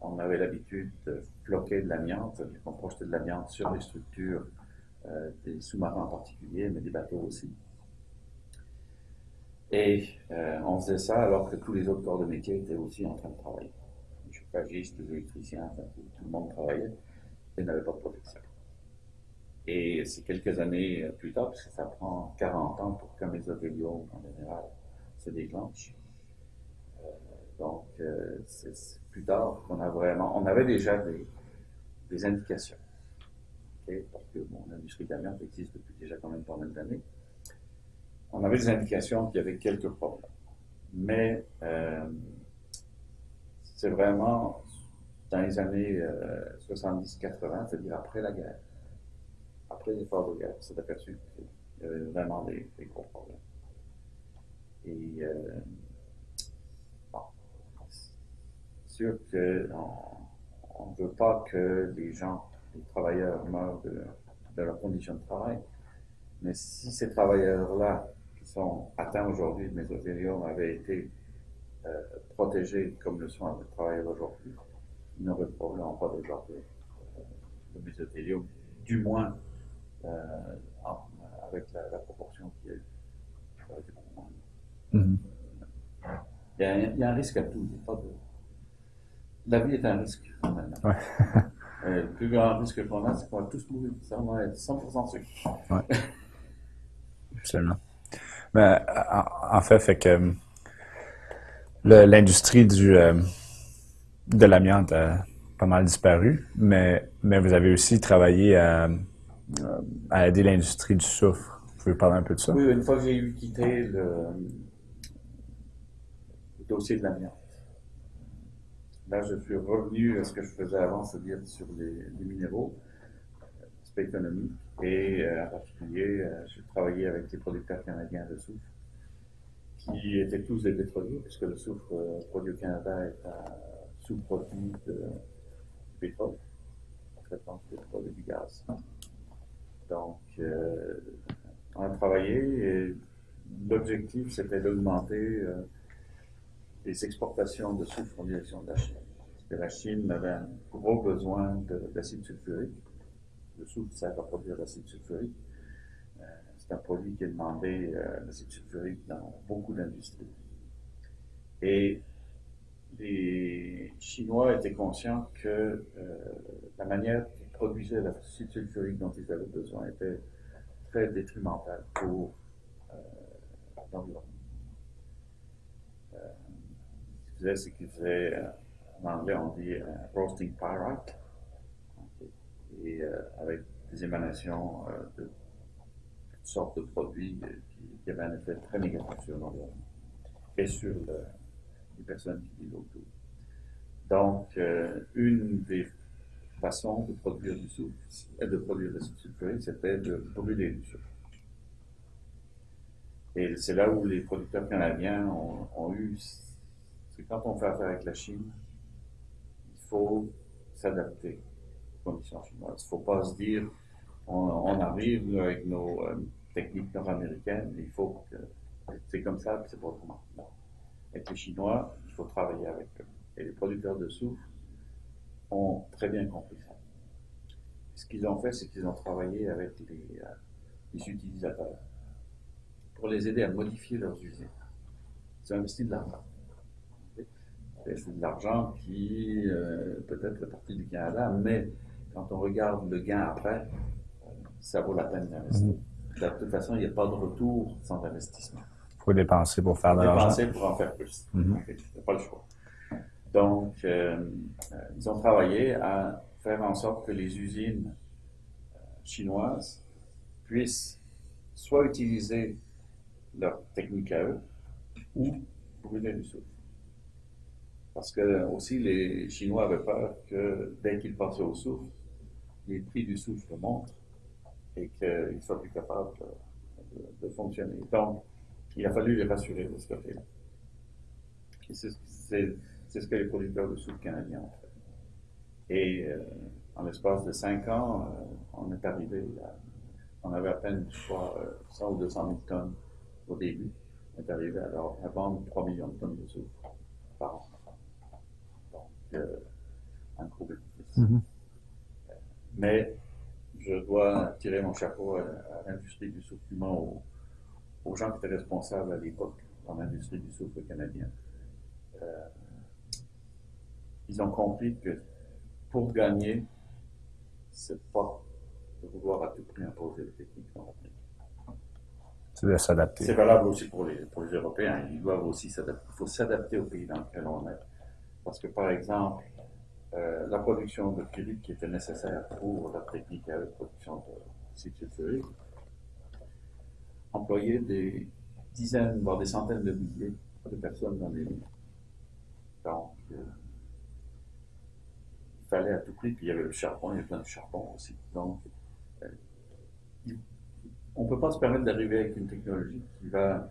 Speaker 2: on avait l'habitude de floquer de l'amiante, on projetait de l'amiante sur les structures euh, des sous-marins en particulier, mais des bateaux aussi. Et euh, on faisait ça alors que tous les autres corps de métier étaient aussi en train de travailler. Les chauffagistes, les électriciens, tout, le monde travaillait et n'avait pas de protection. Et c'est quelques années plus tard, parce que ça prend 40 ans pour qu'un mésothéliome, en général, se déclenche. Euh, donc, c'est plus tard qu'on a vraiment, on avait déjà des, indications. Parce que bon, l'industrie de l'amiante existe depuis déjà quand même pas mal d'années. On avait des indications qu'il y avait quelques problèmes. Mais euh, c'est vraiment dans les années 70-80, euh, c'est-à-dire après la guerre, après l'effort de guerre, on s'est aperçu qu'il y avait vraiment des, gros problèmes. Et euh, sûr qu'on ne veut pas que les gens, les travailleurs meurent de, leur condition de travail, mais si ces travailleurs-là, qui sont atteints aujourd'hui de mésothéliome, avaient été euh, protégés comme le sont les travailleurs d'aujourd'hui, ils n'auraient probablement pas développé le mésothéliome, du moins avec la, proportion qu'il y a eu. Mm-hmm. il, y a un, il, y a un, risque à tout, il n'y a pas de la vie est un risque, Ouais. Euh, le plus grand risque qu'on a, c'est qu'on va tous mourir. Ça, on va être 100% sûr.
Speaker 1: Ouais. Absolument. Mais, en, fait, fait que l'industrie du euh, de l'amiante a pas mal disparu, mais, mais vous avez aussi travaillé à, à aider l'industrie du soufre. Vous pouvez parler un peu de ça?
Speaker 2: Oui, une fois que j'ai eu quitté le, dossier de l'amiante, Là, je suis revenu à ce que je faisais avant, c'est-à-dire sur les, minéraux, l'aspect économique, et euh, en particulier, euh, je travaillais avec les producteurs canadiens de soufre, qui étaient tous des pétroliers, puisque le soufre euh, produit au Canada est un sous-produit de, pétrole, en traitant du pétrole et du gaz. Donc, on a travaillé et l'objectif, c'était d'augmenter les exportations de soufre en direction de la Chine. Parce que la Chine avait un gros besoin d'acide sulfurique. Le soufre sert à produire l'acide sulfurique. Euh, c'est un produit qui est demandé, euh, l'acide sulfurique, dans beaucoup d'industries. Et les Chinois étaient conscients que euh, la manière produire l'acide sulfurique dont ils avaient besoin était très détrimentale pour l'environnement c'est qu'il faisait, euh, en anglais, on dit euh, roasting pyrite, et euh, avec des émanations de toutes sortes de produits qui, avaient un effet très négatif sur l'environnement et sur les personnes qui vivent autour. Donc, une des façons de produire du soufre, de produire des sulfurique, c'était de brûler du soufre. Et c'est là où les producteurs canadiens ont, eu. C'est quand on fait affaire avec la Chine, il faut s'adapter aux conditions chinoises. Il ne faut pas se dire on, arrive avec nos euh, techniques nord-américaines, il faut que c'est comme ça, c'est pas autrement. Avec les Chinois, il faut travailler avec eux. Et les producteurs de soufre ont très bien compris ça. Ce qu'ils ont fait, c'est qu'ils ont travaillé avec les, euh, les utilisateurs pour les aider à modifier leurs usines. Ils ont investi de l'argent. C'est de l'argent qui euh, peut-être fait partie du Canada, mais quand on regarde le gain après, ça vaut la peine d'investir. Mhm. De toute façon, il n'y a pas de retour sans investissement.
Speaker 1: Il faut dépenser pour faire de l'argent.
Speaker 2: Dépenser pour en faire plus. Il n'y a pas le choix. Donc, euh, euh, ils ont travaillé à faire en sorte que les usines chinoises puissent soit utiliser leur technique à eux ou brûler du soufre. Parce que aussi les Chinois avaient peur que dès qu'ils passaient au soufre, les prix du soufre montent et qu'ils soient plus capables de, fonctionner. Donc, il a fallu les rassurer de ce côté-là. Ce que les producteurs de soufre canadiens ont fait. Et euh, en l'espace de cinq ans, euh, on est arrivé à, on avait à peine, je crois, 100 euh, ou 200 000 tonnes au début. On est arrivé alors à vendre 3 millions de tonnes de soufre par an. Donc, un gros bénéfice. Mm-hmm. Mais je dois tirer mon chapeau à, l'industrie du soufre humain, aux, aux, gens qui étaient responsables à l'époque dans l'industrie du soufre canadien. Euh, ils ont compris que pour gagner, c'est pas de vouloir à tout prix imposer les techniques
Speaker 1: C'est de s'adapter.
Speaker 2: C'est valable aussi pour les, pour les Européens. Ils doivent aussi s'adapter. Il faut s'adapter au pays dans lequel on est. Parce que, par exemple, euh, la production de pyrite qui était nécessaire pour la technique à la production de sulfurique employait des dizaines, voire des centaines de milliers de personnes dans les mines. Donc, euh, fallait à tout prix, puis il y avait le charbon, il y avait plein de charbon aussi. Donc, euh, on ne peut pas se permettre d'arriver avec une technologie qui va,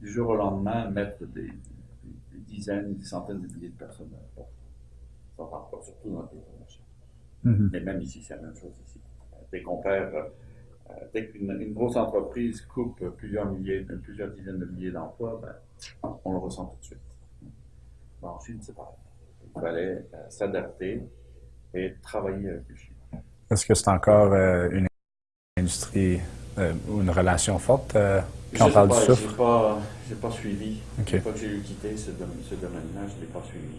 Speaker 2: du jour au lendemain, mettre des, dizaines, des centaines de milliers de personnes à la Ça ne pas, surtout dans les pays mm Mais même ici, c'est la même chose ici. Dès qu'on perd, euh, dès qu'une grosse entreprise coupe plusieurs milliers, plusieurs dizaines de milliers d'emplois, ben, on le ressent tout de suite. en Chine, c'est pareil. Il fallait euh, s'adapter et travailler avec les Chinois.
Speaker 1: Est-ce que c'est encore euh, une industrie euh, ou une relation forte euh, quand on parle du soufre?
Speaker 2: Je n'ai pas, suivi. Okay. Une fois que j'ai quitté ce, domaine-là, je ne l'ai pas suivi.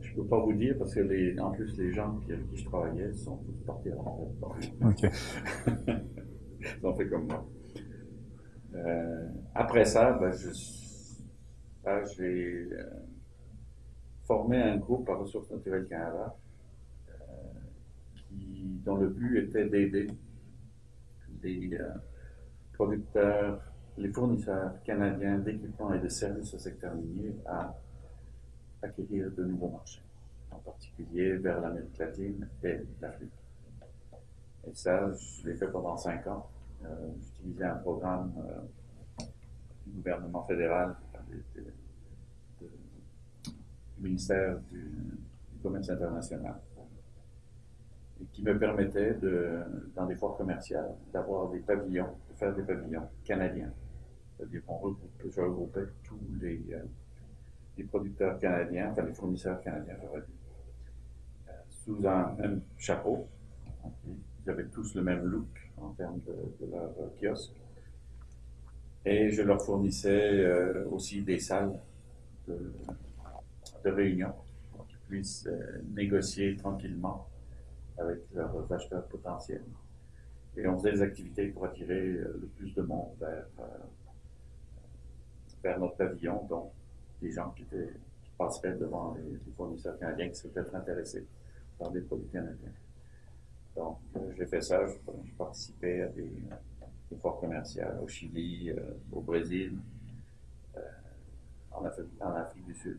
Speaker 2: je ne peux pas vous dire parce que, les, en plus, les gens avec qui je travaillais sont tous partis à la retraite. OK. Ils ont fait comme moi. après ça, ben, je, j'ai formé un groupe par Ressources naturelles Canada dont le but était d'aider les euh, producteurs, les fournisseurs canadiens d'équipements et de services au secteur minier à acquérir de nouveaux marchés, en particulier vers l'Amérique latine et l'Afrique. Et ça, je l'ai fait pendant cinq ans. Euh, j'utilisais un programme euh, du gouvernement fédéral, du ministère du commerce international qui me permettait, de, dans des foires commerciales, d'avoir des pavillons, de faire des pavillons canadiens. C'est-à-dire je regroupais tous les, euh, les, producteurs canadiens, enfin les fournisseurs canadiens, euh, sous un même chapeau. Ils avaient tous le même look en termes de, leur kiosque. Et je leur fournissais euh, aussi des salles de, de réunion pour qu'ils puissent négocier tranquillement avec leurs acheteurs potentiels. Et on faisait des activités pour attirer euh, le plus de monde vers, euh, vers notre pavillon, donc des gens qui, étaient, qui passeraient devant les, fournisseurs canadiens qui seraient peut-être intéressés par des produits canadiens. Donc, euh, j'ai fait ça, je, participais à des, des foires commerciales au Chili, au Brésil, en, Afrique, du Sud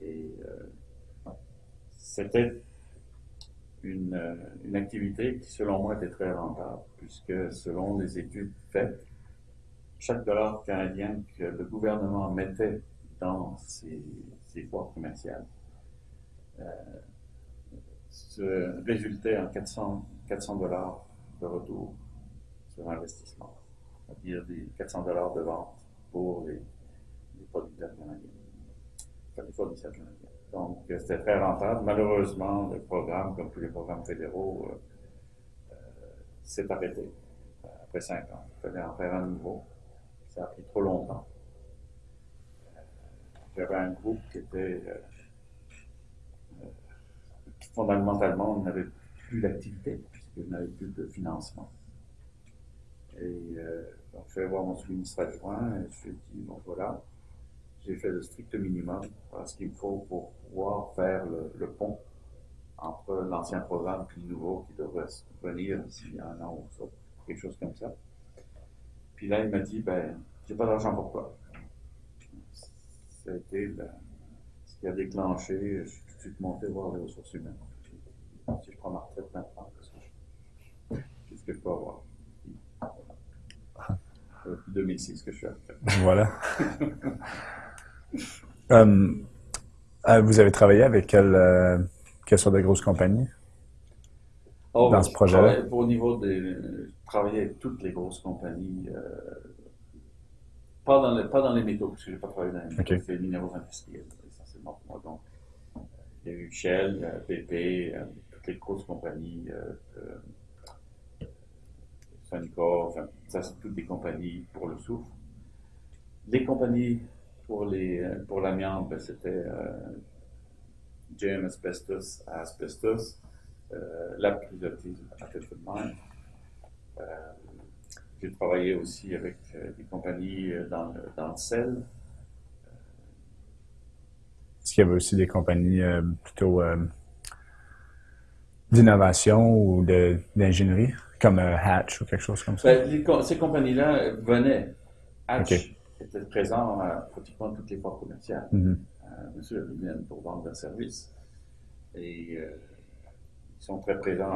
Speaker 2: Et c'était une, euh, une, activité qui, selon moi, était très rentable, puisque selon les études faites, chaque dollar canadien que le gouvernement mettait dans ses, ses voies commerciales euh, se résultait en 400, 400 dollars de retour sur investissement, c'est-à-dire des 400 dollars de vente pour les producteurs canadiens, Donc, euh, c'était très rentable. Malheureusement, le programme, comme tous les programmes fédéraux, euh, euh, s'est arrêté après cinq ans. Il fallait en faire un nouveau. Ça a pris trop longtemps. J'avais un groupe qui était fondamentalement, on n'avait plus d'activité, puisqu'il n'avait plus de financement. Et donc, je vais voir mon sous-ministre adjoint et je lui ai dit, bon voilà, j'ai fait le strict minimum, ce qu'il faut pour pouvoir faire le, pont entre l'ancien programme et le nouveau qui devrait venir d'ici un an ou ça, quelque chose comme ça. Puis là, il m'a dit, ben, j'ai pas d'argent pour toi. Ça a été ce qui a déclenché, je suis tout de suite monté voir les ressources humaines. Si je prends ma retraite maintenant, qu'est-ce que je peux avoir? Depuis 2006 que je suis à
Speaker 1: Voilà. Euh, euh, vous avez travaillé avec quelle, euh, quelle sorte de grosses compagnies
Speaker 2: oh, dans ce projet-là? Au niveau des. travailler avec toutes les grosses compagnies. pas, dans les, pas dans les métaux, parce que je n'ai pas travaillé dans les métaux, c'est les minéraux industriels, essentiellement pour moi. Donc, il y a eu Shell, BP, toutes les grosses compagnies. Sonicor, enfin, ça c'est toutes des compagnies pour le soufre. Les compagnies pour les euh, pour l'amiante, ben, c'était euh, JM Asbestos à Asbestos, euh, la privatisme à Mine. Euh, j'ai travaillé aussi avec des compagnies dans le, dans le sel.
Speaker 1: Est-ce qu'il y avait aussi des compagnies plutôt d'innovation ou d'ingénierie, comme Hatch ou quelque chose comme ça?
Speaker 2: Ben, ces compagnies-là venaient. Hatch était présent à pratiquement toutes les portes commerciales. Mm-hmm. Euh, bien sûr, ils viennent pour vendre leurs services. Et euh, ils sont très présents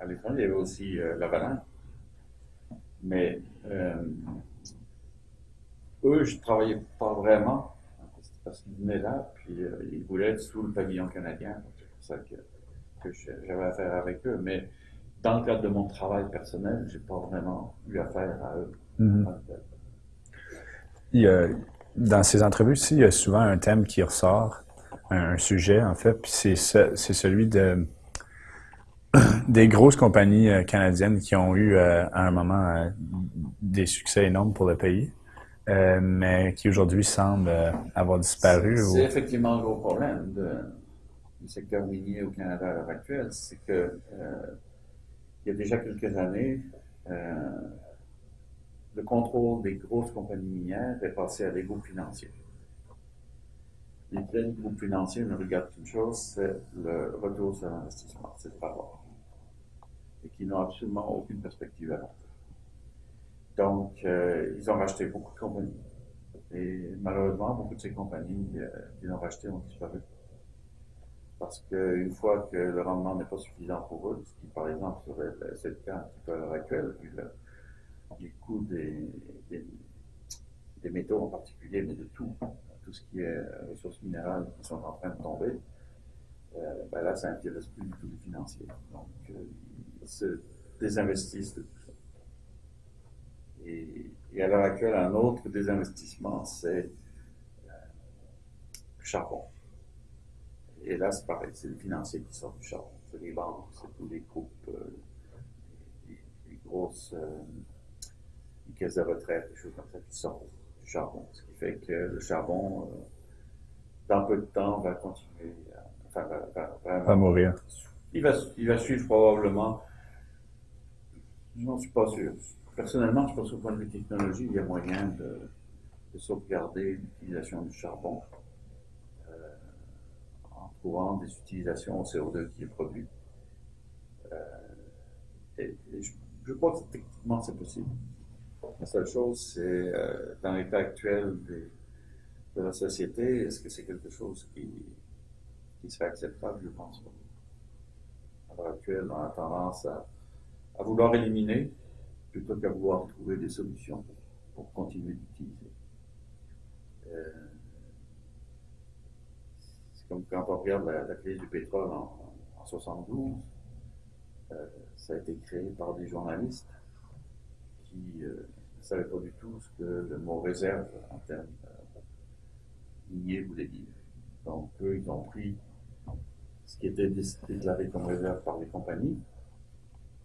Speaker 2: à, l'étranger. Il y avait aussi euh, Lavalin. Mais eux, je ne travaillais pas vraiment parce qu'ils venaient là, puis ils voulaient être sous le pavillon canadien. C'est pour ça que, que j'avais affaire avec eux. Mais dans le cadre de mon travail personnel, je n'ai pas vraiment eu affaire à eux.
Speaker 1: Dans ces entrevues ci il y a souvent un thème qui ressort, un, sujet en fait, puis c'est celui de des grosses compagnies euh, canadiennes qui ont eu euh, à un moment euh, des succès énormes pour le pays, mais qui aujourd'hui semblent avoir disparu.
Speaker 2: C'est effectivement un gros problème du secteur minier au Canada à l'heure actuelle, c'est que il y a déjà quelques années, le contrôle des grosses compagnies minières est passé à des groupes financiers. Les groupes financiers ne regardent qu'une chose, c'est le retour sur l'investissement, c'est pas voir. Et qui n'ont absolument aucune perspective à long Donc, euh, ils ont racheté beaucoup de compagnies. Et malheureusement, beaucoup de ces compagnies euh, qu'ils ont rachetées ont disparu. Parce qu'une fois que le rendement n'est pas suffisant pour eux, ce qui par exemple serait le cas un petit peu à l'heure actuelle, vu le, du coût des, métaux en particulier, mais de tout, tout ce qui est ressources minérales qui sont en train de tomber, euh, ben là, ça n'intéresse plus du tout les financiers. Donc, euh, ils se désinvestissent de tout ça. Et, à l'heure actuelle, un autre désinvestissement, c'est euh, le charbon. Et là, c'est pareil, c'est les financiers qui sortent du charbon. C'est les banques, c'est tous les groupes, les, grosses caisses de retraite, des choses comme ça qui sortent du charbon. Ce qui fait que le charbon, euh, dans peu de temps, va continuer à, enfin,
Speaker 1: va, mourir.
Speaker 2: Il va, il va suivre probablement, je n'en suis pas sûr. Personnellement, je pense qu'au point de vue technologie, il y a moyen de, de sauvegarder l'utilisation du charbon euh, en trouvant des utilisations au CO2 qui est produit. Euh, et, je, je, crois que techniquement c'est possible. La seule chose, c'est euh, dans l'état actuel de la société, est-ce que c'est quelque chose qui, qui serait acceptable? Je pense pas. à l'heure actuelle, on a tendance à, à vouloir éliminer plutôt qu'à vouloir trouver des solutions pour, continuer d'utiliser. Euh, c'est comme quand on regarde la, la crise du pétrole en, en 72, euh, ça a été créé par des journalistes qui ne savaient pas du tout ce que le mot réserve en termes euh, miniers voulait dire. Donc, eux, ils ont pris ce qui était déclaré comme réserve par les compagnies,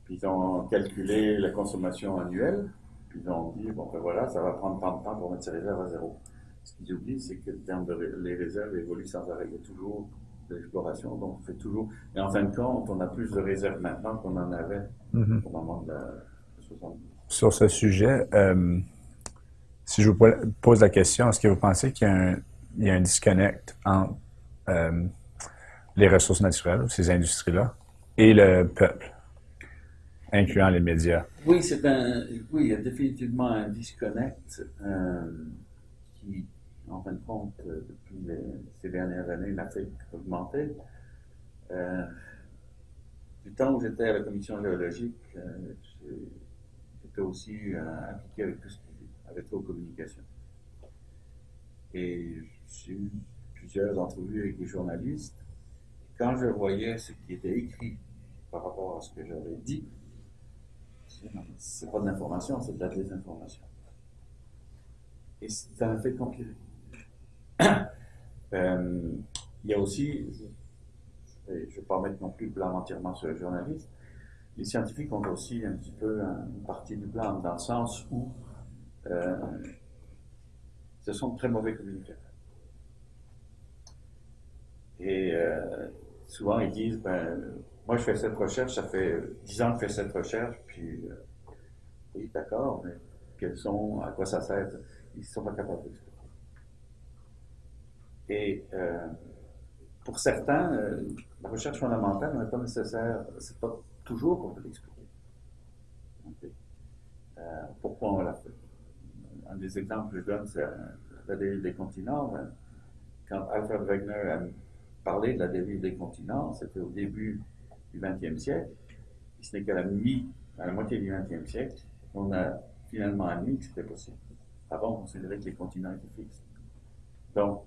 Speaker 2: puis ils ont calculé la consommation annuelle, puis ils ont dit, bon, ben voilà, ça va prendre tant de temps pour mettre ces réserves à zéro. Ce qu'ils oublient, c'est que le terme de les réserves évoluent sans arrêt. Il y a toujours de l'exploration, donc on fait toujours. Et en fin de compte, on a plus de réserves maintenant qu'on en avait
Speaker 1: Mhm.
Speaker 2: au moment de la 70.
Speaker 1: Sur ce sujet, euh, si je vous po- pose la question, est-ce que vous pensez qu'il y a un, disconnect entre euh, les ressources naturelles, ces industries-là, et le peuple, incluant les médias?
Speaker 2: Oui, c'est un, oui, il y a définitivement un disconnect euh, qui, en fin de compte, depuis ces dernières années, n'a fait qu'augmenter. Du temps où j'étais à la commission géologique, j'étais aussi euh, impliqué avec tout ce qui avait trait aux communications. Et j'ai eu plusieurs entrevues avec des journalistes. Quand je voyais ce qui était écrit par rapport à ce que j'avais dit, c'est- pas de l'information, c'est de la désinformation. Et ça m'a fait compiler. Euh, il y a aussi, je ne vais pas mettre non plus le blâme entièrement sur les journalistes, les scientifiques ont aussi un petit peu un- une partie du blâme, dans le sens où euh, ce sont de très mauvais communicateurs. Et euh, souvent ils disent, ben, moi je fais cette recherche, ça fait 10 ans que je fais cette recherche, puis euh, oui, d'accord, mais quels sont, à quoi ça sert? Ils ne sont pas capables d'expliquer. Et pour certains, la recherche fondamentale n'est pas nécessaire, c'est pas toujours qu'on peut l'expliquer. Euh, pourquoi on l'a fait? Un des exemples que je donne, c'est la dérive des continents. Quand Alfred Wegener a parlé de la dérive des continents, c'était au début du XXe siècle. Ce n'est qu'à la mi, à la moitié du XXe siècle, qu'on a finalement admis que c'était possible. Avant, on considérait que les continents étaient fixes. Donc,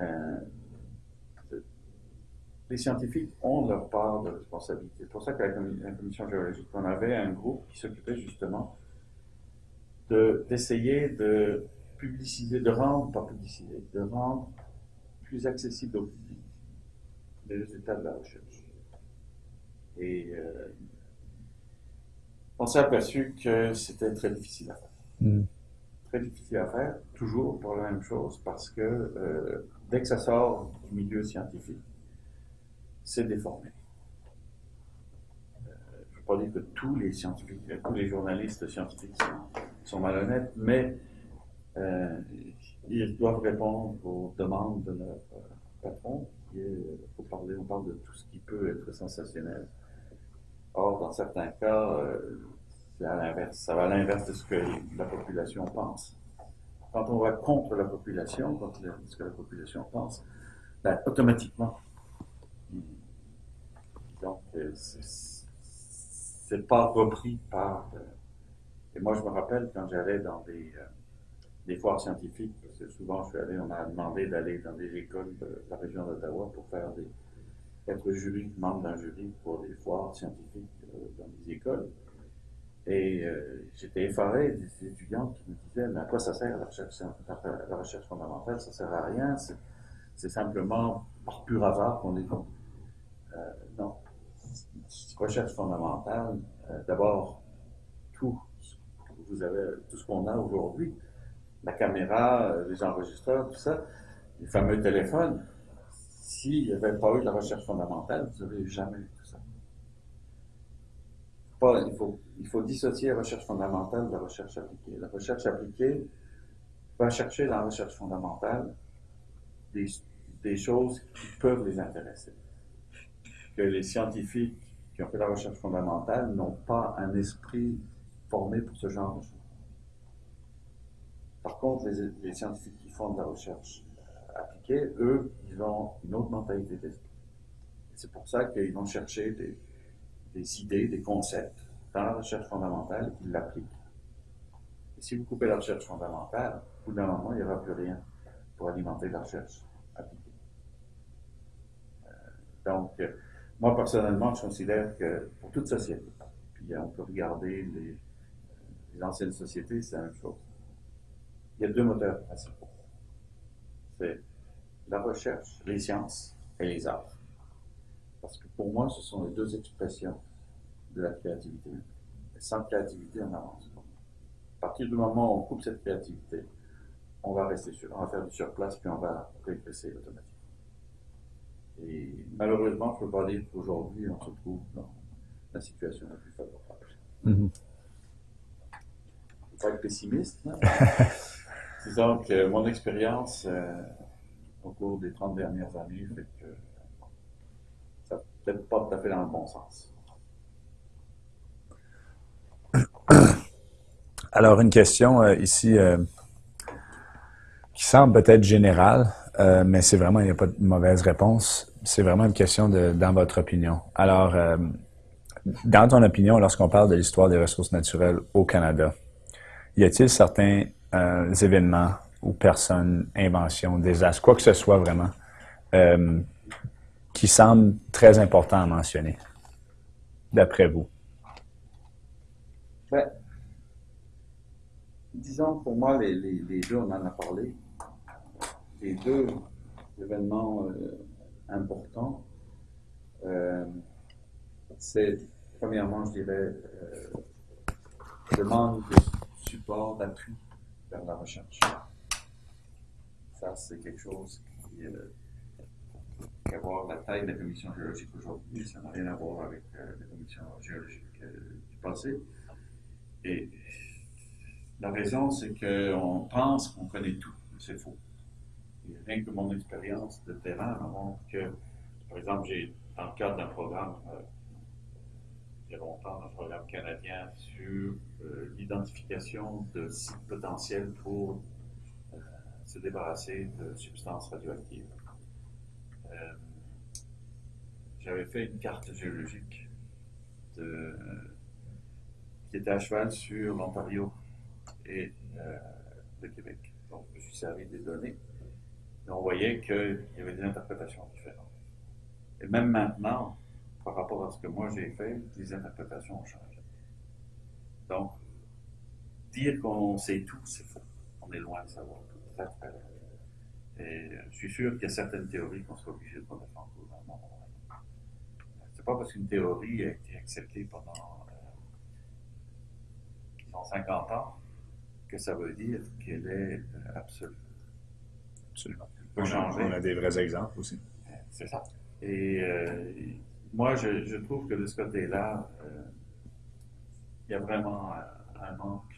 Speaker 2: euh, les scientifiques ont leur part de responsabilité. C'est pour ça qu'à la commi- la commission géologique, on avait un groupe qui s'occupait justement de- d'essayer de, publiciser, de rendre, pas publiciser, de rendre plus accessible au public les résultats de la recherche. Et euh, on s'est aperçu que c'était très difficile à faire.
Speaker 1: Mm.
Speaker 2: Très difficile à faire, toujours pour la même chose, parce que euh, dès que ça sort du milieu scientifique, c'est déformé. Euh, je ne veux pas dire que tous les scientifiques, euh, tous les journalistes scientifiques sont, malhonnêtes, mais euh, ils doivent répondre aux demandes de leur patron, parler, on parle de tout ce qui peut être sensationnel. Or, dans certains cas, c'est à l'inverse, ça va à l'inverse de ce que la population pense. Quand on va contre la population, contre ce que la population pense, ben, automatiquement, donc, euh, c'est- pas repris par. euh, et moi, je me rappelle quand j'allais dans des, euh, des foires scientifiques, parce que souvent, je suis allé, on m'a demandé d'aller dans des écoles de la région d'Ottawa pour faire être jury, membre d'un jury pour des foires scientifiques dans des écoles. Et j'étais effaré des étudiants qui me disaient Mais à quoi ça sert la recherche, fondamentale? Ça sert à rien, c'est simplement par pur hasard qu'on est. Euh, non. Recherche fondamentale, euh, d'abord, tout ce vous avez, tout ce qu'on a aujourd'hui, la caméra, euh, les enregistreurs, tout ça, les fameux téléphones, s'il n'y avait pas eu de la recherche fondamentale, vous n'auriez jamais eu tout ça. Il, faut, dissocier la recherche fondamentale de la recherche appliquée. La recherche appliquée va chercher dans la recherche fondamentale des choses qui peuvent les intéresser. Que les scientifiques qui ont fait la recherche fondamentale n'ont pas un esprit formé pour ce genre de choses. Par contre, les, scientifiques qui font de la recherche euh, appliquée, eux, ils ont une autre mentalité d'esprit. C'est pour ça qu'ils vont chercher des, des idées, des concepts dans la recherche fondamentale et qu'ils l'appliquent. Et si vous coupez la recherche fondamentale, au bout d'un moment, il n'y aura plus rien pour alimenter la recherche appliquée. Euh, donc, euh, moi, personnellement, je considère que pour toute société, puis on peut regarder les, anciennes sociétés, c'est la même chose. Il y a deux moteurs principaux. C'est la recherche, les sciences et les arts. Parce que pour moi, ce sont les deux expressions de la créativité. Et sans créativité, on n'avance pas. À partir du moment où on coupe cette créativité, on va rester sur, on va faire du surplace, puis on va régresser automatiquement. Et malheureusement, je ne peux pas dire qu'aujourd'hui, on se trouve dans la situation la plus favorable. Mm -hmm. Je ne pas être pessimiste. Hein? Disons que mon expérience euh, au cours des 30 dernières années fait que ça peut-être pas tout à fait dans le bon sens.
Speaker 1: Alors, une question euh, ici euh, qui semble peut-être générale, euh, mais c'est vraiment, il n'y a pas de mauvaise réponse. C'est vraiment une question de, dans votre opinion. Alors, euh, dans ton opinion, lorsqu'on parle de l'histoire des ressources naturelles au Canada, y a-t-il certains euh, événements ou personnes, inventions, désastres, quoi que ce soit vraiment, qui semblent très importants à mentionner, d'après vous?
Speaker 2: Ben, disons, pour moi, les, les, les, deux, on en a parlé, les deux événements euh, importants, euh, c'est, premièrement, je dirais, euh, le manque de support, d'appui vers la recherche. Ça, c'est quelque chose qui, euh, qui a à voir la taille de la commission géologique aujourd'hui, ça n'a rien à voir avec la commission géologique du passé. Et la raison, c'est qu'on pense qu'on connaît tout. C'est faux. Rien que mon expérience de terrain me montre que, par exemple, j'ai, dans le cadre d'un programme, euh, il y a longtemps, un programme canadien sur euh, l'identification de sites potentiels pour euh, se débarrasser de substances radioactives. J'avais fait une carte géologique qui était à cheval sur l'Ontario et le Québec. Donc, je suis servi des données. On voyait qu'il y avait des interprétations différentes. Et même maintenant, par rapport à ce que moi j'ai fait, les interprétations ont changé. Donc, dire qu'on sait tout, c'est faux. On est loin de savoir tout. Et je suis sûr qu'il y a certaines théories qu'on sera obligé de dans le monde. C'est pas parce qu'une théorie a été acceptée pendant euh, 50 ans que ça veut dire qu'elle est euh, absolue.
Speaker 1: Absolument. On a, on a, des vrais exemples aussi.
Speaker 2: C'est ça. Et euh, moi, je, je, trouve que de ce côté-là, euh, il y a vraiment un, un manque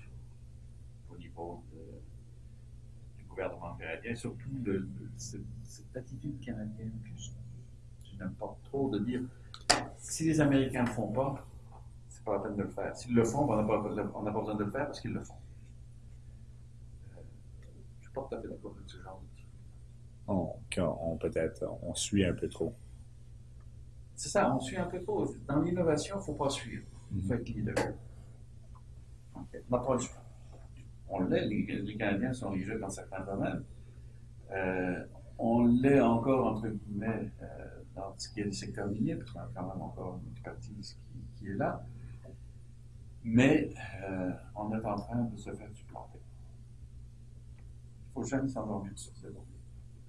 Speaker 2: au niveau de, du gouvernement canadien, surtout de, de cette, cette, attitude canadienne que je, je n'aime pas trop, de dire si les Américains ne le font pas, c'est pas la peine de le faire. S'ils le font, on n'a pas, besoin de le faire parce qu'ils le font. Je ne suis pas tout à fait d'accord avec ce genre de
Speaker 1: on, on peut-être, on suit un peu trop.
Speaker 2: C'est ça, on suit un peu trop. Dans l'innovation, il ne faut pas suivre. Il faut être leader. Okay. On n'a pas le choix. On l'est, les, les, Canadiens sont leaders dans certains domaines. Euh, on l'est encore, entre guillemets, euh, dans ce qui est le secteur minier, parce qu'on a quand même encore une expertise qui, qui est là. Mais euh, on est en train de se faire supplanter. Il ne faut jamais s'endormir sur ces données.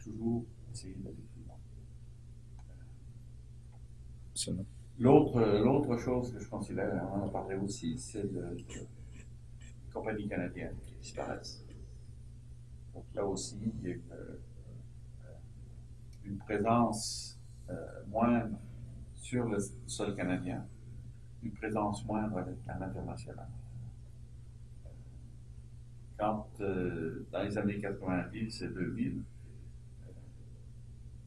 Speaker 2: Toujours essayer d'aller plus loin. L'autre, l'autre chose que je considère, on en a parlé aussi, c'est le, les compagnies canadiennes qui disparaissent. Donc là aussi, il y a une, une présence euh, moindre sur le sol canadien, une présence moindre à l'international. Quand, euh, dans les années 90 et 2000, euh,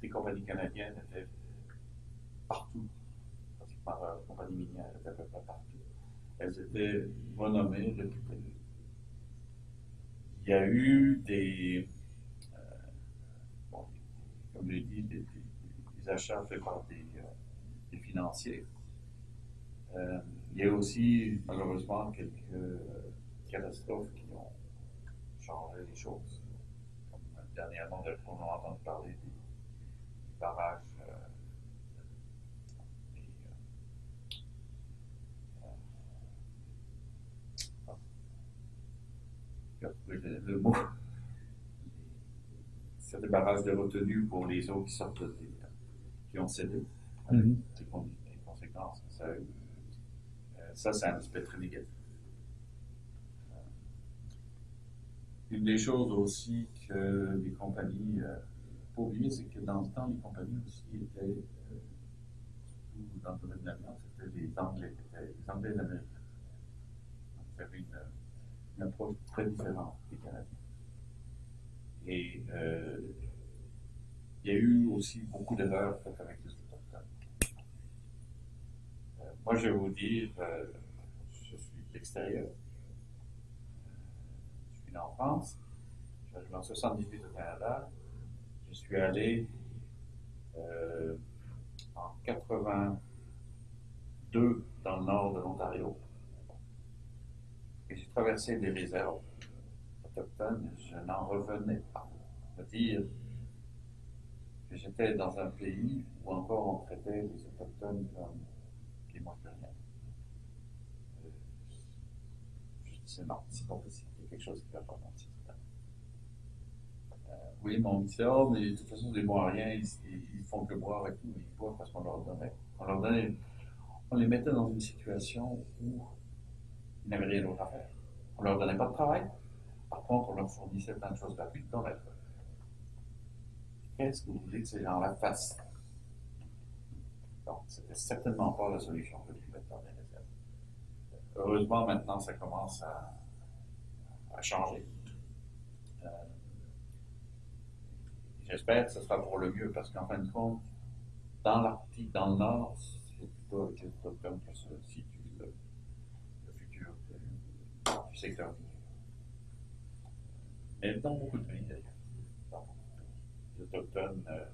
Speaker 2: les compagnies canadiennes étaient partout par la compagnie minière à peu près partout. Elles étaient renommées, réputées. Il y a eu des, euh, comme je l'ai des, des, des, achats faits par des, euh, des financiers. Euh, il y a aussi, malheureusement, quelques catastrophes qui ont changé les choses. Comme dernièrement, on a entendu parler barrages. Euh, des, euh, le, le mot, c'est des barrages de retenue pour les eaux qui sortent des, qui ont cédé, avec con- les conséquences que ça a eu. Euh, ça, c'est un aspect très négatif. Euh, Une des choses aussi que les compagnies, euh, faut oublier, c'est que dans le temps, les compagnies aussi étaient, euh, surtout dans le domaine de l'amiante, c'était les Anglais, c'était les Anglais d'Amérique. Donc, il y avait une, une approche très différente des Canadiens. Et euh, il y a eu aussi beaucoup d'erreurs faites avec les autochtones. Euh, moi, je vais vous dire, je suis de l'extérieur. Je suis né en France. Je suis arrivé en 78 au Canada. Je suis allé euh, en 82 dans le nord de l'Ontario. Et j'ai traversé des réserves autochtones. Je n'en revenais pas. C'est-à-dire que j'étais dans un pays où encore on traitait les autochtones comme que rien. Euh, Je disais non, c'est pas possible, il y a quelque chose qui ne va dans le système. Euh, oui, mais on me disait, oh, mais de toute façon, les Moiriens, ils, ils, font que boire et tout, mais ils boivent parce qu'on leur donnait. On leur donnait, on les mettait dans une situation où ils n'avaient rien d'autre à faire. On leur donnait pas de travail. Par contre, on leur fournissait plein de choses gratuites dans l'être. Qu'est-ce que vous voulez que ces gens-là fassent? Donc, c'était certainement pas la solution que les mettre dans les réserves. Heureusement, maintenant, ça commence à, à changer. Euh, J'espère que ce sera pour le mieux, parce qu'en fin de compte, dans l'Arctique, dans le Nord, c'est plutôt avec les autochtones que se situe le, le futur du, du secteur minier. Mais dans beaucoup de pays d'ailleurs. Dans beaucoup de pays. Les autochtones euh,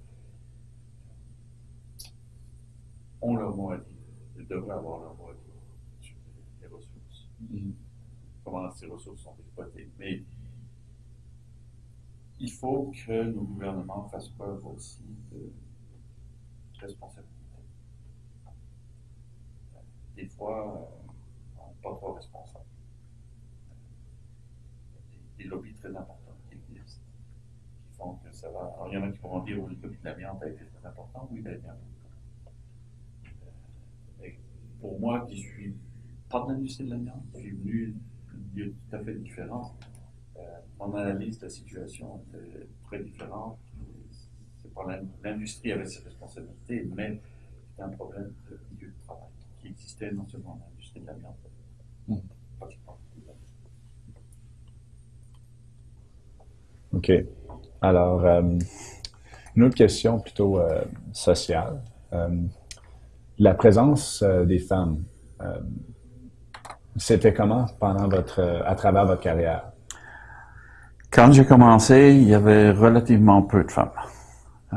Speaker 2: ont leur mot à dire. Ils devraient avoir leur mot à dire sur les, ressources. Comment ces ressources sont exploitées. Mais il faut que nos gouvernements fassent preuve aussi de responsabilité. Des fois, euh, on pas trop responsable. Des, des lobbies très importants qui existent, qui font que ça va. Alors, il y en a qui pourront dire, oui, le lobby de l'amiante a été très important, oui, il a été important. Pour moi, qui suis pas de l'industrie de l'amiante, qui suis venu d'un milieu tout à fait différent, mon analyse de la situation était très différente. C'est pas l'in- l'industrie avait ses responsabilités, mais c'était un problème de milieu de travail qui existait non seulement dans l'industrie de l'amiante,
Speaker 1: Mm.
Speaker 2: pratiquement.
Speaker 1: OK. Alors, euh, une autre question plutôt euh, sociale. Euh, la présence euh, des femmes, euh, c'était comment pendant votre, euh, à travers votre carrière?
Speaker 3: Quand j'ai commencé, il y avait relativement peu de femmes. Euh,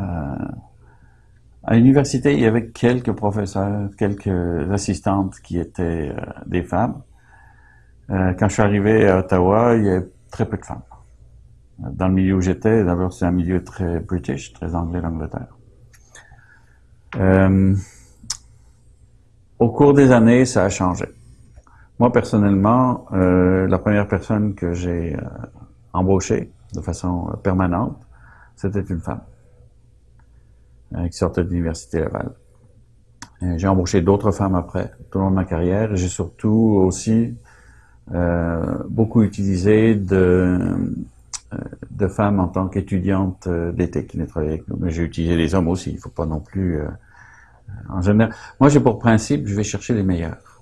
Speaker 3: à l'université, il y avait quelques professeurs, quelques assistantes qui étaient euh, des femmes. Euh, quand je suis arrivé à Ottawa, il y avait très peu de femmes. Dans le milieu où j'étais, d'abord c'est un milieu très british, très anglais d'Angleterre. Au cours des années, ça a changé. Moi personnellement, la première personne que j'ai embauchée de façon euh, permanente, c'était une femme euh, qui sortait de l'université Laval. Euh, J'ai embauché d'autres femmes après, tout au long de ma carrière. J'ai surtout aussi euh, beaucoup utilisé de, femmes en tant qu'étudiantes d'été qui venaient travailler avec nous. Mais j'ai utilisé les hommes aussi. Il faut pas non plus. en général, moi j'ai pour principe, je vais chercher les meilleurs,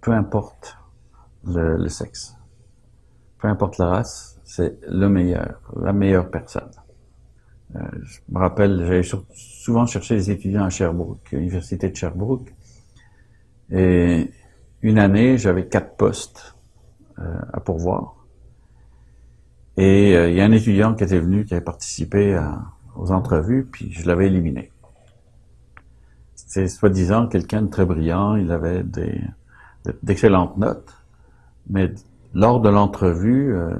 Speaker 3: peu importe le sexe, peu importe la race, c'est le meilleur, la meilleure personne. Euh, je me rappelle, j'avais souvent cherché des étudiants à Sherbrooke, l'université de Sherbrooke, et une année, j'avais quatre postes euh, à pourvoir. Et euh, il y a un étudiant qui était venu, qui avait participé à- aux entrevues, puis je l'avais éliminé.
Speaker 2: c'est soi-disant quelqu'un de très brillant, il avait d'excellentes notes, mais lors de l'entrevue, euh,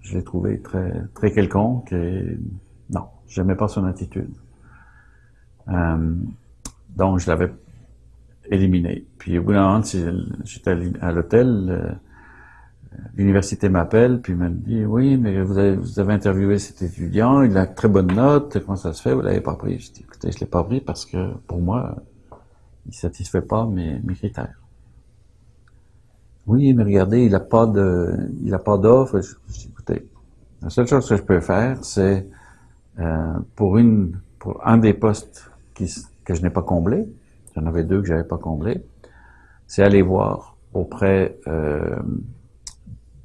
Speaker 2: je l'ai trouvé très, très quelconque et non, j'aimais pas son attitude. Euh, donc, je l'avais éliminé. Puis au bout d'un moment, j'étais à l'hôtel, euh, l'université m'appelle, puis me dit, oui, mais vous avez, vous avez interviewé cet étudiant, il a très bonne note, comment ça se fait, vous l'avez pas pris? Je dis, écoutez, je l'ai pas pris parce que pour moi, il satisfait pas mes critères. Oui, mais regardez, il a pas de, il a pas d'offre. Écoutez, la seule chose que je peux faire, c'est euh, pour une, pour un des postes que je n'ai pas comblé, j'en avais deux que j'avais pas comblé, c'est aller voir auprès euh,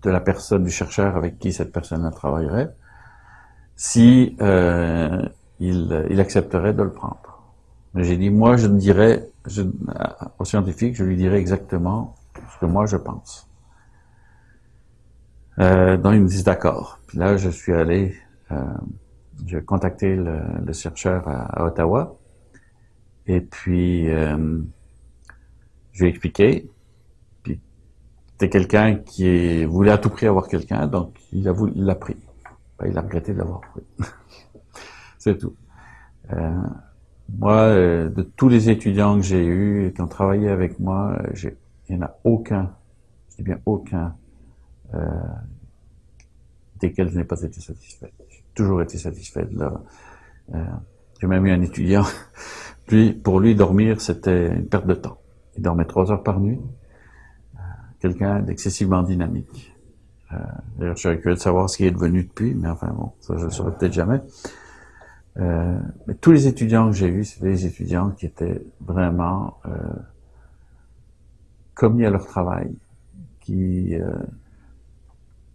Speaker 2: de la personne, du chercheur avec qui cette personne-là travaillerait, si euh, il, accepterait de le prendre. Mais j'ai dit, moi, je dirais je, au scientifique, je lui dirais exactement que moi je pense. Euh, donc il me dit d'accord. Puis là, je suis allé, euh, j'ai contacté le, le chercheur à, Ottawa, et puis euh, je lui ai expliqué. Puis c'était quelqu'un qui voulait à tout prix avoir quelqu'un, donc il a voulu, il l'a pris. Ben, il a regretté de l'avoir pris. C'est tout. Euh, moi, euh, de tous les étudiants que j'ai eus, qui ont travaillé avec moi, j'ai il n'y en a aucun, je dis bien aucun, euh, desquels je n'ai pas été satisfait. J'ai toujours été satisfait de leur... Euh, j'ai même eu un étudiant, lui, pour lui, dormir, c'était une perte de temps. Il dormait trois heures par nuit. Euh, Quelqu'un d'excessivement dynamique. Euh, D'ailleurs, je suis curieux de savoir ce qui est devenu depuis, mais enfin bon, ça je ne le saurais peut-être jamais. Mais tous les étudiants que j'ai eus, c'était des étudiants qui étaient vraiment commis à leur travail, qui euh,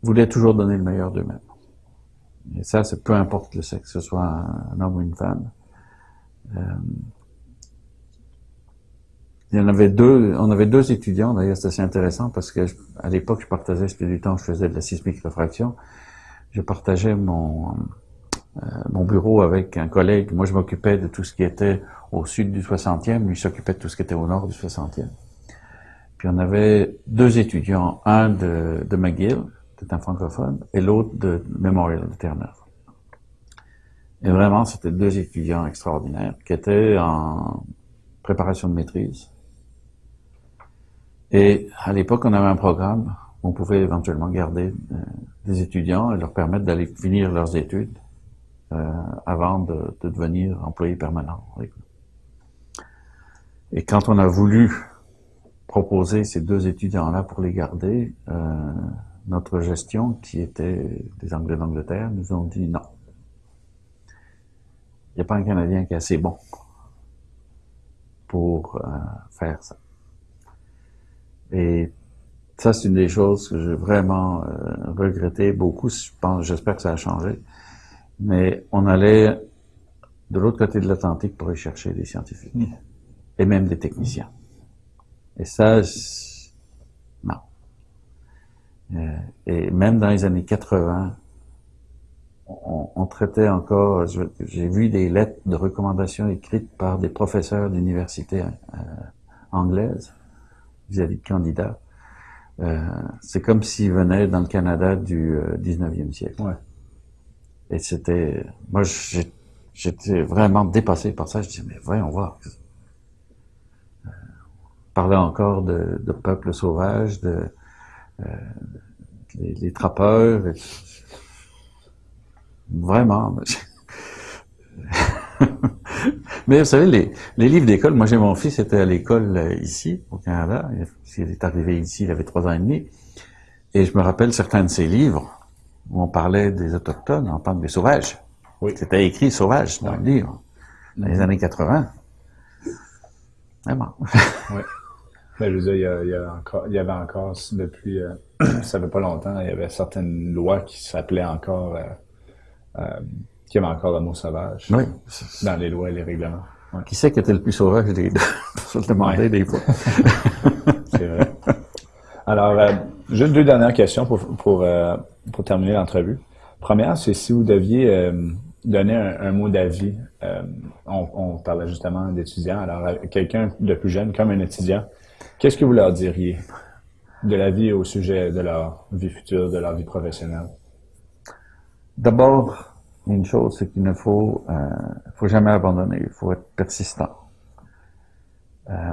Speaker 2: voulaient toujours donner le meilleur d'eux-mêmes. Et ça, c'est peu importe le sexe, que ce soit un, homme ou une femme. Euh, il y en avait deux, on avait deux étudiants, d'ailleurs c'est assez intéressant parce que à l'époque je partageais, c'était du temps je faisais de la sismique réfraction, je partageais mon, euh, mon bureau avec un collègue, moi je m'occupais de tout ce qui était au sud du 60e, lui s'occupait de tout ce qui était au nord du 60e. Puis on avait deux étudiants, un de, McGill, c'est un francophone, et l'autre de Memorial de Terre-Neuve. Et vraiment, c'était deux étudiants extraordinaires qui étaient en préparation de maîtrise. Et à l'époque, on avait un programme où on pouvait éventuellement garder euh, des étudiants et leur permettre d'aller finir leurs études euh, avant de, de, devenir employés permanents. Et quand on a voulu proposer ces deux étudiants-là pour les garder, euh, notre gestion, qui était des Anglais d'Angleterre, nous ont dit non. Il n'y a pas un Canadien qui est assez bon pour euh, faire ça. Et ça, c'est une des choses que j'ai vraiment euh, regretté beaucoup. Je pense, j'espère que ça a changé. Mais on allait de l'autre côté de l'Atlantique pour y chercher des scientifiques mmh. et même des techniciens. Et ça, non. Euh, et même dans les années 80, on, on traitait encore, j'ai vu des lettres de recommandation écrites par des professeurs d'université euh, anglaises vis-à-vis de candidats. Euh, c'est comme s'ils venaient dans le Canada du 19e siècle.
Speaker 1: Ouais.
Speaker 2: Et c'était, moi, j'étais vraiment dépassé par ça. Je disais, mais voyons voir parlait encore de, de peuple sauvage, de euh, les, les, trappeurs. Et, vraiment. Mais vous savez, les, les livres d'école, moi j'ai mon fils était à l'école euh, ici, au Canada. Il est arrivé ici, il avait trois ans et demi. Et je me rappelle certains de ses livres où on parlait des Autochtones, on parle des sauvages.
Speaker 1: Oui.
Speaker 2: C'était écrit sauvage dans le livre, dans les années 80. Vraiment.
Speaker 1: oui. Mais je veux dire, il y, a, il y, a encore, il y avait encore, depuis, euh, ça fait pas longtemps, il y avait certaines lois qui s'appelaient encore, euh, euh, qui avaient encore le mot sauvage.
Speaker 2: Oui.
Speaker 1: Dans les lois et les règlements.
Speaker 2: Ouais. Qui c'est qui était le plus sauvage des deux? Je te demander ouais. des fois.
Speaker 1: C'est vrai. Alors, euh, juste deux dernières questions pour, pour, pour terminer l'entrevue. Première, c'est si vous deviez donner un, mot d'avis, on, on, parlait justement d'étudiants, alors quelqu'un de plus jeune, comme un étudiant, qu'est-ce que vous leur diriez de la vie au sujet de leur vie future, de leur vie professionnelle?
Speaker 2: D'abord, une chose, c'est qu'il ne faut, euh, faut jamais abandonner, il faut être persistant. Euh,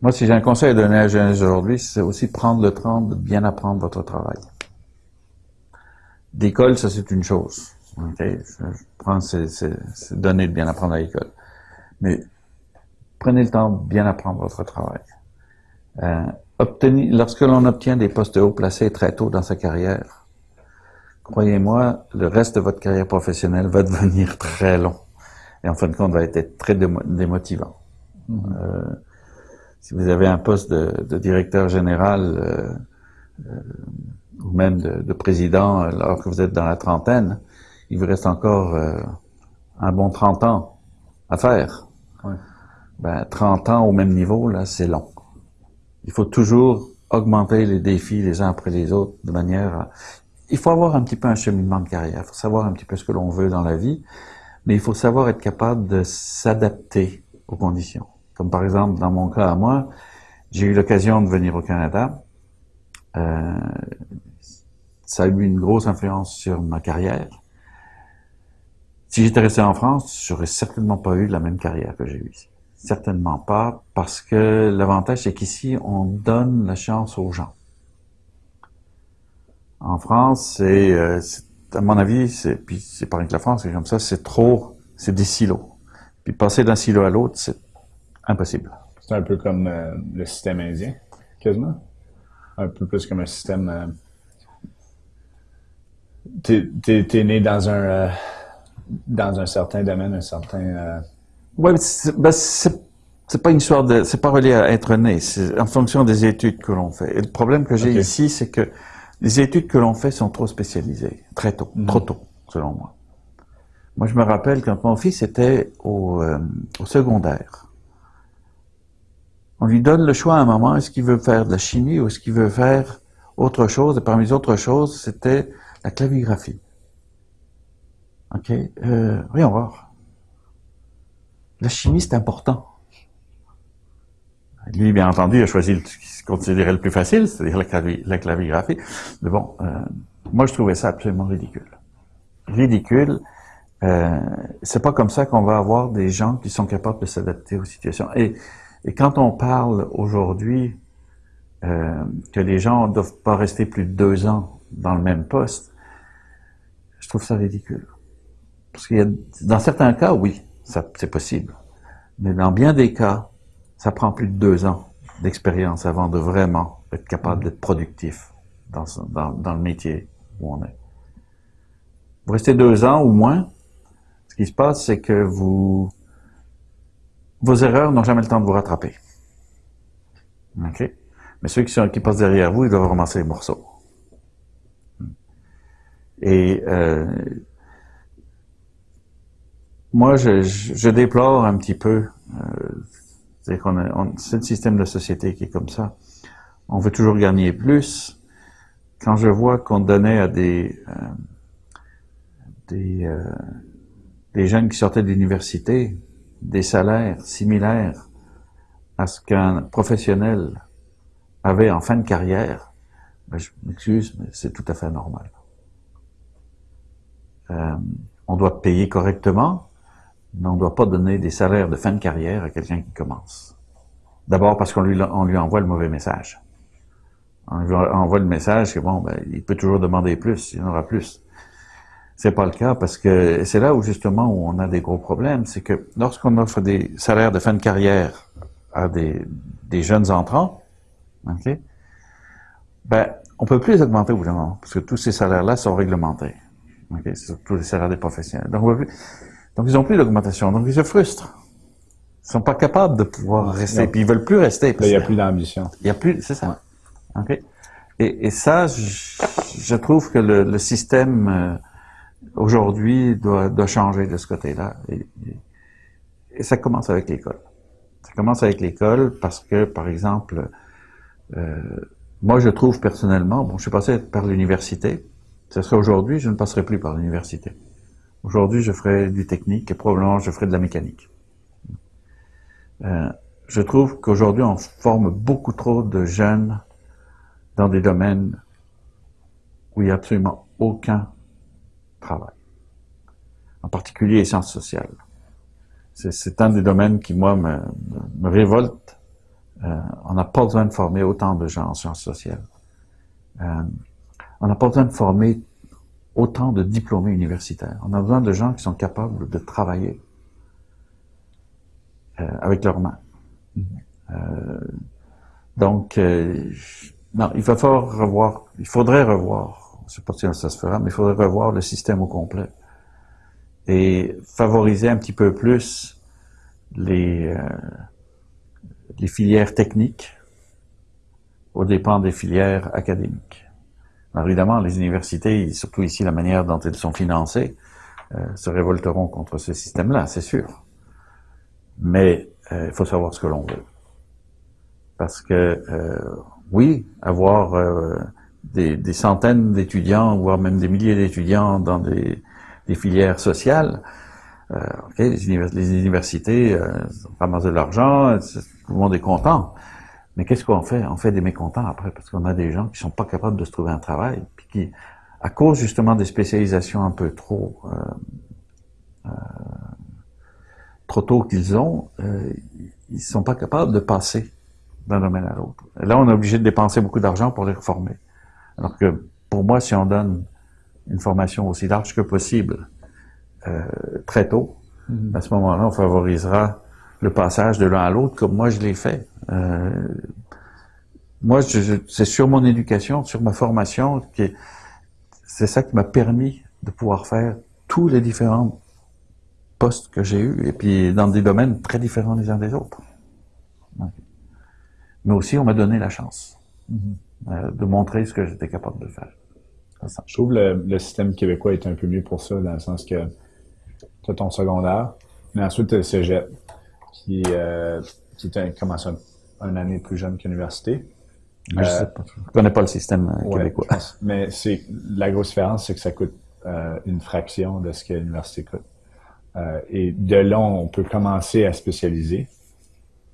Speaker 2: moi, si j'ai un conseil à donner à la jeunesse aujourd'hui, c'est aussi prendre le temps de bien apprendre votre travail. L'école, ça c'est une chose. Okay? Je, prends ces, données de bien apprendre à l'école. Mais prenez le temps de bien apprendre votre travail. Euh, obtenir, lorsque l'on obtient des postes haut placés très tôt dans sa carrière, croyez-moi, le reste de votre carrière professionnelle va devenir très long. Et en fin de compte, va être très démotivant. Mm-hmm. euh, si vous avez un poste de, de directeur général euh, euh ou même de, de, président alors que vous êtes dans la trentaine, il vous reste encore euh, un bon 30 ans à faire. Ouais. Ben, 30 ans au même niveau, là, c'est long. Il faut toujours augmenter les défis les uns après les autres de manière à... Il faut avoir un petit peu un cheminement de carrière. Il faut savoir un petit peu ce que l'on veut dans la vie, mais il faut savoir être capable de s'adapter aux conditions. Comme par exemple, dans mon cas à moi, j'ai eu l'occasion de venir au Canada. Euh, ça a eu une grosse influence sur ma carrière. Si j'étais resté en France, j'aurais certainement pas eu la même carrière que j'ai eue ici. Certainement pas, parce que l'avantage, c'est qu'ici, on donne la chance aux gens. En France, c'est, euh, à mon avis, c'est, c'est rien que la France, c'est comme ça, c'est trop, c'est des silos. Puis passer d'un silo à l'autre, c'est impossible.
Speaker 1: C'est un peu comme euh, le système indien, quasiment. Un peu plus comme un système. Euh, t'es, t'es, né dans un dans un certain domaine, un certain.
Speaker 2: Oui, ben c'est pas une histoire de, c'est pas relié à être né, c'est en fonction des études que l'on fait. Et le problème que j'ai ici, c'est que les études que l'on fait sont trop spécialisées, très tôt, mhm. trop tôt, selon moi. Moi, je me rappelle quand mon fils était au, euh, au secondaire. On lui donne le choix à un moment, est-ce qu'il veut faire de la chimie ou est-ce qu'il veut faire autre chose? Et parmi les autres choses, c'était la clavigraphie. OK? Euh, voyons voir. La chimie, c'est important. Lui, bien entendu, a choisi ce qui se considérait le plus facile, c'est-à-dire la, clavigraphie. Mais bon, euh, moi, je trouvais ça absolument ridicule. Ridicule. Euh, c'est pas comme ça qu'on va avoir des gens qui sont capables de s'adapter aux situations. Et, et quand on parle aujourd'hui euh, que les gens ne doivent pas rester plus de deux ans dans le même poste, je trouve ça ridicule. Parce qu'il y a, dans certains cas, oui, c'est possible. Mais dans bien des cas, ça prend plus de deux ans d'expérience avant de vraiment être capable d'être productif dans, dans, le métier où on est. Vous restez deux ans ou moins, ce qui se passe, c'est que vous, vos erreurs n'ont jamais le temps de vous rattraper. OK? Mais ceux qui, sont, qui passent derrière vous, ils doivent ramasser les morceaux. Et euh, moi, je, je, déplore un petit peu. Euh, qu'on c'est le système de société qui est comme ça. On veut toujours gagner plus. Quand je vois qu'on donnait à des euh, des, euh, des jeunes qui sortaient de l'université des salaires similaires à ce qu'un professionnel avait en fin de carrière, ben je m'excuse, mais c'est tout à fait normal. Euh, on doit payer correctement, on ne doit pas donner des salaires de fin de carrière à quelqu'un qui commence. D'abord parce qu'on lui, on lui envoie le mauvais message. On lui envoie le message que bon, ben, il peut toujours demander plus, il en aura plus. C'est pas le cas parce que c'est là où justement où on a des gros problèmes, c'est que lorsqu'on offre des salaires de fin de carrière à des, des jeunes entrants, ok, ben on peut plus les augmenter au bout parce que tous ces salaires-là sont réglementés. C'est surtout les salaires des professionnels. Donc on peut plus, donc, ils n'ont plus d'augmentation. Donc, ils se frustrent. Ils sont pas capables de pouvoir rester. Puis, ils veulent plus rester.
Speaker 1: il n'y a plus d'ambition.
Speaker 2: Il y a plus, c'est ça. OK? Et, et ça, je, je, trouve que le, le système, euh, aujourd'hui, doit, doit changer de ce côté-là. Et, et, ça commence avec l'école. Ça commence avec l'école parce que, par exemple, euh, moi, je trouve personnellement, bon, je suis passé par l'université. Ce serait aujourd'hui, je ne passerai plus par l'université. Aujourd'hui, je ferai du technique et probablement je ferai de la mécanique. Euh, je trouve qu'aujourd'hui, on forme beaucoup trop de jeunes dans des domaines où il n'y a absolument aucun travail. En particulier les sciences sociales. C'est un des domaines qui, moi, me, me révolte. Euh, on n'a pas besoin de former autant de gens en sciences sociales. Euh, on n'a pas besoin de former autant de diplômés universitaires. On a besoin de gens qui sont capables de travailler euh, avec leurs mains. Euh, donc, euh, non, il va falloir revoir, il faudrait revoir, je ne sais pas si ça se fera, mais il faudrait revoir le système au complet et favoriser un petit peu plus les, les filières techniques au dépend des filières académiques. Alors évidemment, les universités, surtout ici la manière dont elles sont financées, euh, se révolteront contre ce système-là, c'est sûr. Mais euh, il faut savoir ce que l'on veut. Parce que, euh, oui, avoir des, des, centaines d'étudiants, voire même des milliers d'étudiants dans des, des, filières sociales, okay, les, les, universités ramassent de l'argent, tout le monde est content. Mais qu'est-ce qu'on fait? On fait des mécontents après, parce qu'on a des gens qui sont pas capables de se trouver un travail, puis qui, à cause justement des spécialisations un peu trop euh, euh, trop tôt qu'ils ont, euh, ils sont pas capables de passer d'un domaine à l'autre. Là, on est obligé de dépenser beaucoup d'argent pour les reformer. Alors que pour moi, si on donne une formation aussi large que possible euh, très tôt, mm-hmm. à ce moment-là, on favorisera le passage de l'un à l'autre comme moi je l'ai fait. Euh, moi, c'est sur mon éducation, sur ma formation, c'est ça qui m'a permis de pouvoir faire tous les différents postes que j'ai eus, et puis dans des domaines très différents les uns des autres. Mais aussi, on m'a donné la chance mm-hmm. euh, de montrer ce que j'étais capable de faire.
Speaker 1: Je trouve le, le système québécois est un peu mieux pour ça, dans le sens que tu as ton secondaire, mais ensuite tu as le cégep qui, euh, qui était, commence un, un, année plus jeune qu'université.
Speaker 2: l'université. je pas. Je connais pas le système euh, québécois.
Speaker 1: mais c'est la grosse différence, c'est que ça coûte euh, une fraction de ce que l'université coûte. Euh, et de là, on peut commencer à spécialiser,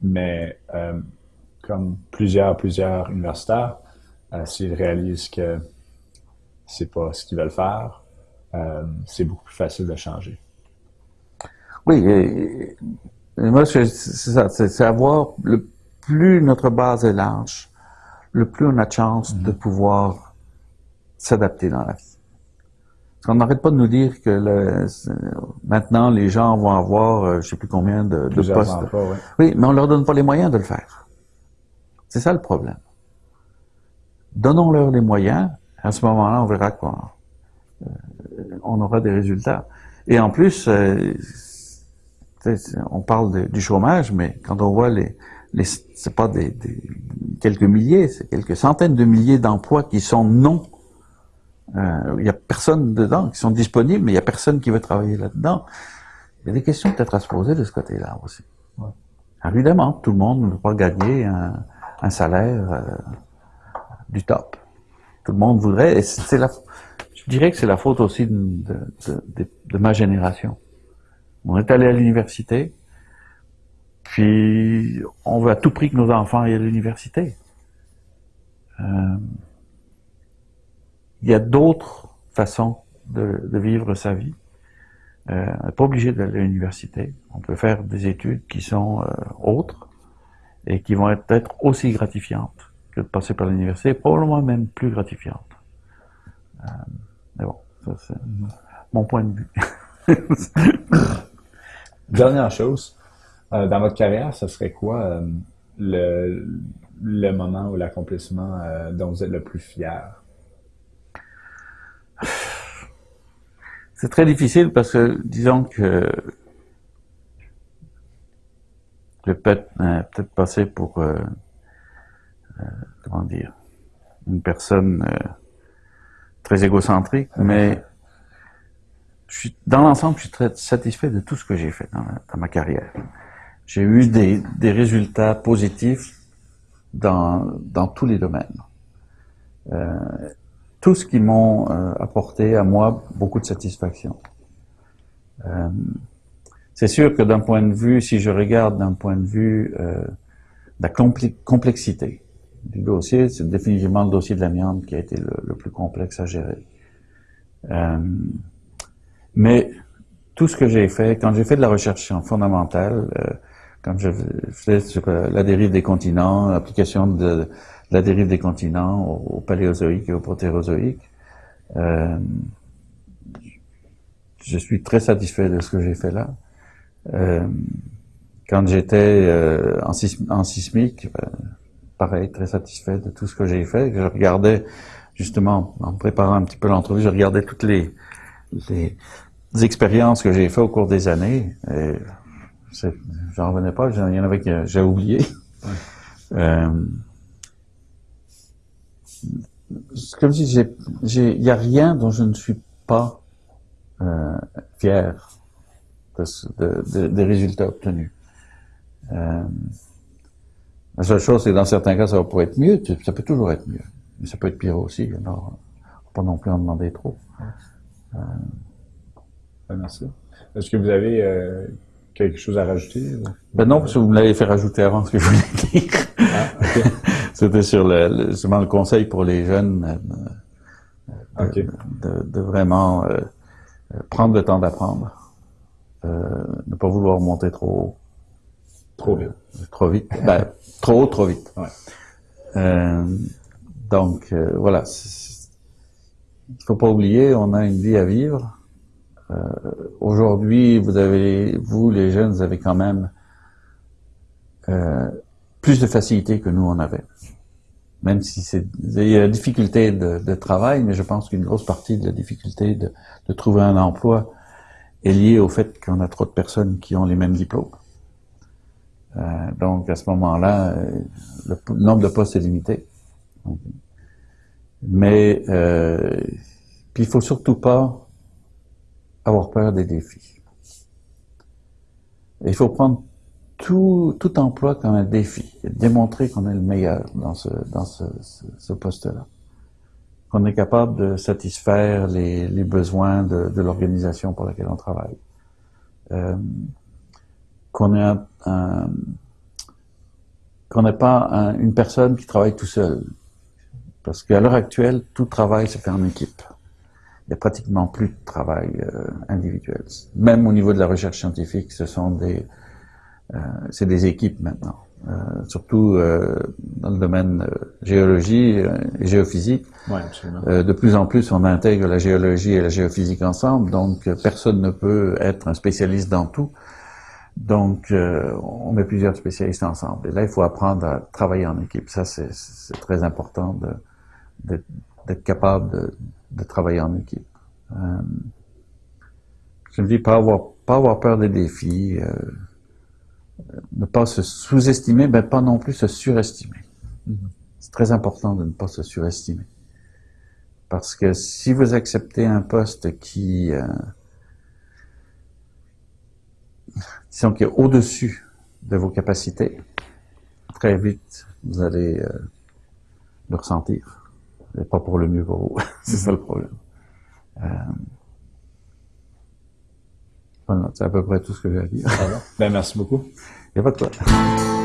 Speaker 1: mais comme plusieurs, plusieurs universitaires, s'ils réalisent que c'est pas ce qu'ils veulent faire, c'est beaucoup plus facile de changer.
Speaker 2: Oui, et, moi, c'est ça, c'est avoir le plus notre base est large, le plus on a de chance de mhm. pouvoir s'adapter dans la vie. Parce qu'on n'arrête pas de nous dire que le, maintenant les gens vont avoir, euh, je sais plus combien de, de postes. Oui, mais on leur donne pas les moyens de le faire. C'est ça le problème. Donnons-leur les moyens. À ce moment-là, on verra quoi. Euh, on aura des résultats. Et en plus, euh, on parle du chômage, mais quand on voit les, les c'est pas des, quelques milliers, c'est quelques centaines de milliers d'emplois qui sont non. Euh, il y a personne dedans qui sont disponibles, mais il y a personne qui veut travailler là-dedans. Il y a des questions peut-être à se poser de ce côté-là aussi. Évidemment, tout le monde ne veut pas gagner un, salaire euh, du top. Tout le monde voudrait, et c'est la, je dirais que c'est la faute aussi de, de ma génération. On est allé à l'université, puis on veut à tout prix que nos enfants aillent à l'université. Euh, il y a d'autres façons de, vivre sa vie. Euh, on n'est pas obligé d'aller à l'université. On peut faire des études qui sont euh, autres et qui vont être, être aussi gratifiantes que de passer par l'université, probablement même plus gratifiantes. mais bon, ça c'est mon point de vue.
Speaker 1: Dernière chose, euh, dans votre carrière, ce serait quoi euh, le, le, moment ou l'accomplissement euh, dont vous êtes le plus fier?
Speaker 2: C'est très difficile parce que, disons que je vais peut-être passer pour, comment dire, une personne très égocentrique, mais je suis, dans l'ensemble, je suis très satisfait de tout ce que j'ai fait dans, ma carrière. J'ai eu des, des, résultats positifs dans, dans tous les domaines. Euh, tout ce qui m'ont euh, apporté à moi beaucoup de satisfaction. Euh, c'est sûr que d'un point de vue, si je regarde d'un point de vue euh, de la complexité du dossier, c'est définitivement le dossier de l'amiante qui a été le, plus complexe à gérer. Euh, mais tout ce que j'ai fait, quand j'ai fait de la recherche fondamentale, euh, quand je faisais sur la dérive des continents, l'application de, la dérive des continents au, paléozoïque et au protérozoïque, euh, je suis très satisfait de ce que j'ai fait là. Euh, quand j'étais euh, en, en, sismique, ben, pareil, très satisfait de tout ce que j'ai fait. Je regardais, justement, en préparant un petit peu l'entrevue, je regardais toutes les, les expériences que j'ai faites au cours des années. J'en revenais pas, il y en avait que j'ai oublié. Euh, comme je dis, il n'y a rien dont je ne suis pas euh, fier des résultats obtenus. Euh, la seule chose, c'est que dans certains cas, ça pouvoir être mieux. Ça peut toujours être mieux. Mais ça peut être pire aussi. Alors, pas non plus en demander trop.
Speaker 1: Euh, merci. Est-ce que vous avez euh, quelque chose à rajouter?
Speaker 2: Ben non, parce que vous me l'avez fait rajouter avant ce que je voulais dire. Ah, C'était sur le, justement le conseil pour les jeunes euh, de, de, vraiment euh, prendre le temps d'apprendre. ne pas vouloir monter trop haut.
Speaker 1: Trop vite.
Speaker 2: Trop vite. Ben, trop haut, trop vite. Euh, donc, euh, voilà. Il faut pas oublier, on a une vie à vivre. Euh, Aujourd'hui, vous avez, vous, les jeunes, avez quand même euh, plus de facilité que nous on avait. Même si c'est, il y a la difficulté de, de travail, mais je pense qu'une grosse partie de la difficulté de, de trouver un emploi est liée au fait qu'on a trop de personnes qui ont les mêmes diplômes. Euh, donc, à ce moment-là, euh, le nombre de postes est limité. Mais euh, puis il faut surtout pas avoir peur des défis. il faut prendre tout, emploi comme un défi démontrer qu'on est le meilleur dans ce, dans poste-là. Qu'on est capable de satisfaire les, besoins de, l'organisation pour laquelle on travaille. Euh, qu'on n'ait pas une personne qui travaille tout seul. Parce qu'à l'heure actuelle, tout travail se fait en équipe. Il n'y a pratiquement plus de travail euh, individuel. Même au niveau de la recherche scientifique, ce sont des, euh, c'est des équipes maintenant. Euh, surtout euh, dans le domaine euh, géologie et géophysique.
Speaker 1: Ouais,
Speaker 2: de plus en plus, on intègre la géologie et la géophysique ensemble, donc personne ne peut être un spécialiste dans tout. Donc, euh, on met plusieurs spécialistes ensemble. Et là, il faut apprendre à travailler en équipe. Ça, c'est très important d'être capable de, de, travailler en équipe. Euh, je me dis, pas avoir, pas avoir peur des défis, euh, ne pas se sous-estimer, mais pas non plus se surestimer. Mm-hmm. C'est très important de ne pas se surestimer. Parce que si vous acceptez un poste qui... Euh, disons qui est au-dessus de vos capacités, très vite, vous allez euh, le ressentir. Et pas pour le mieux pour vous. c'est ça le problème. Euh, voilà, c'est à peu près tout ce que j'ai à dire.
Speaker 1: Ben, merci beaucoup.
Speaker 2: Il n'y a pas de quoi.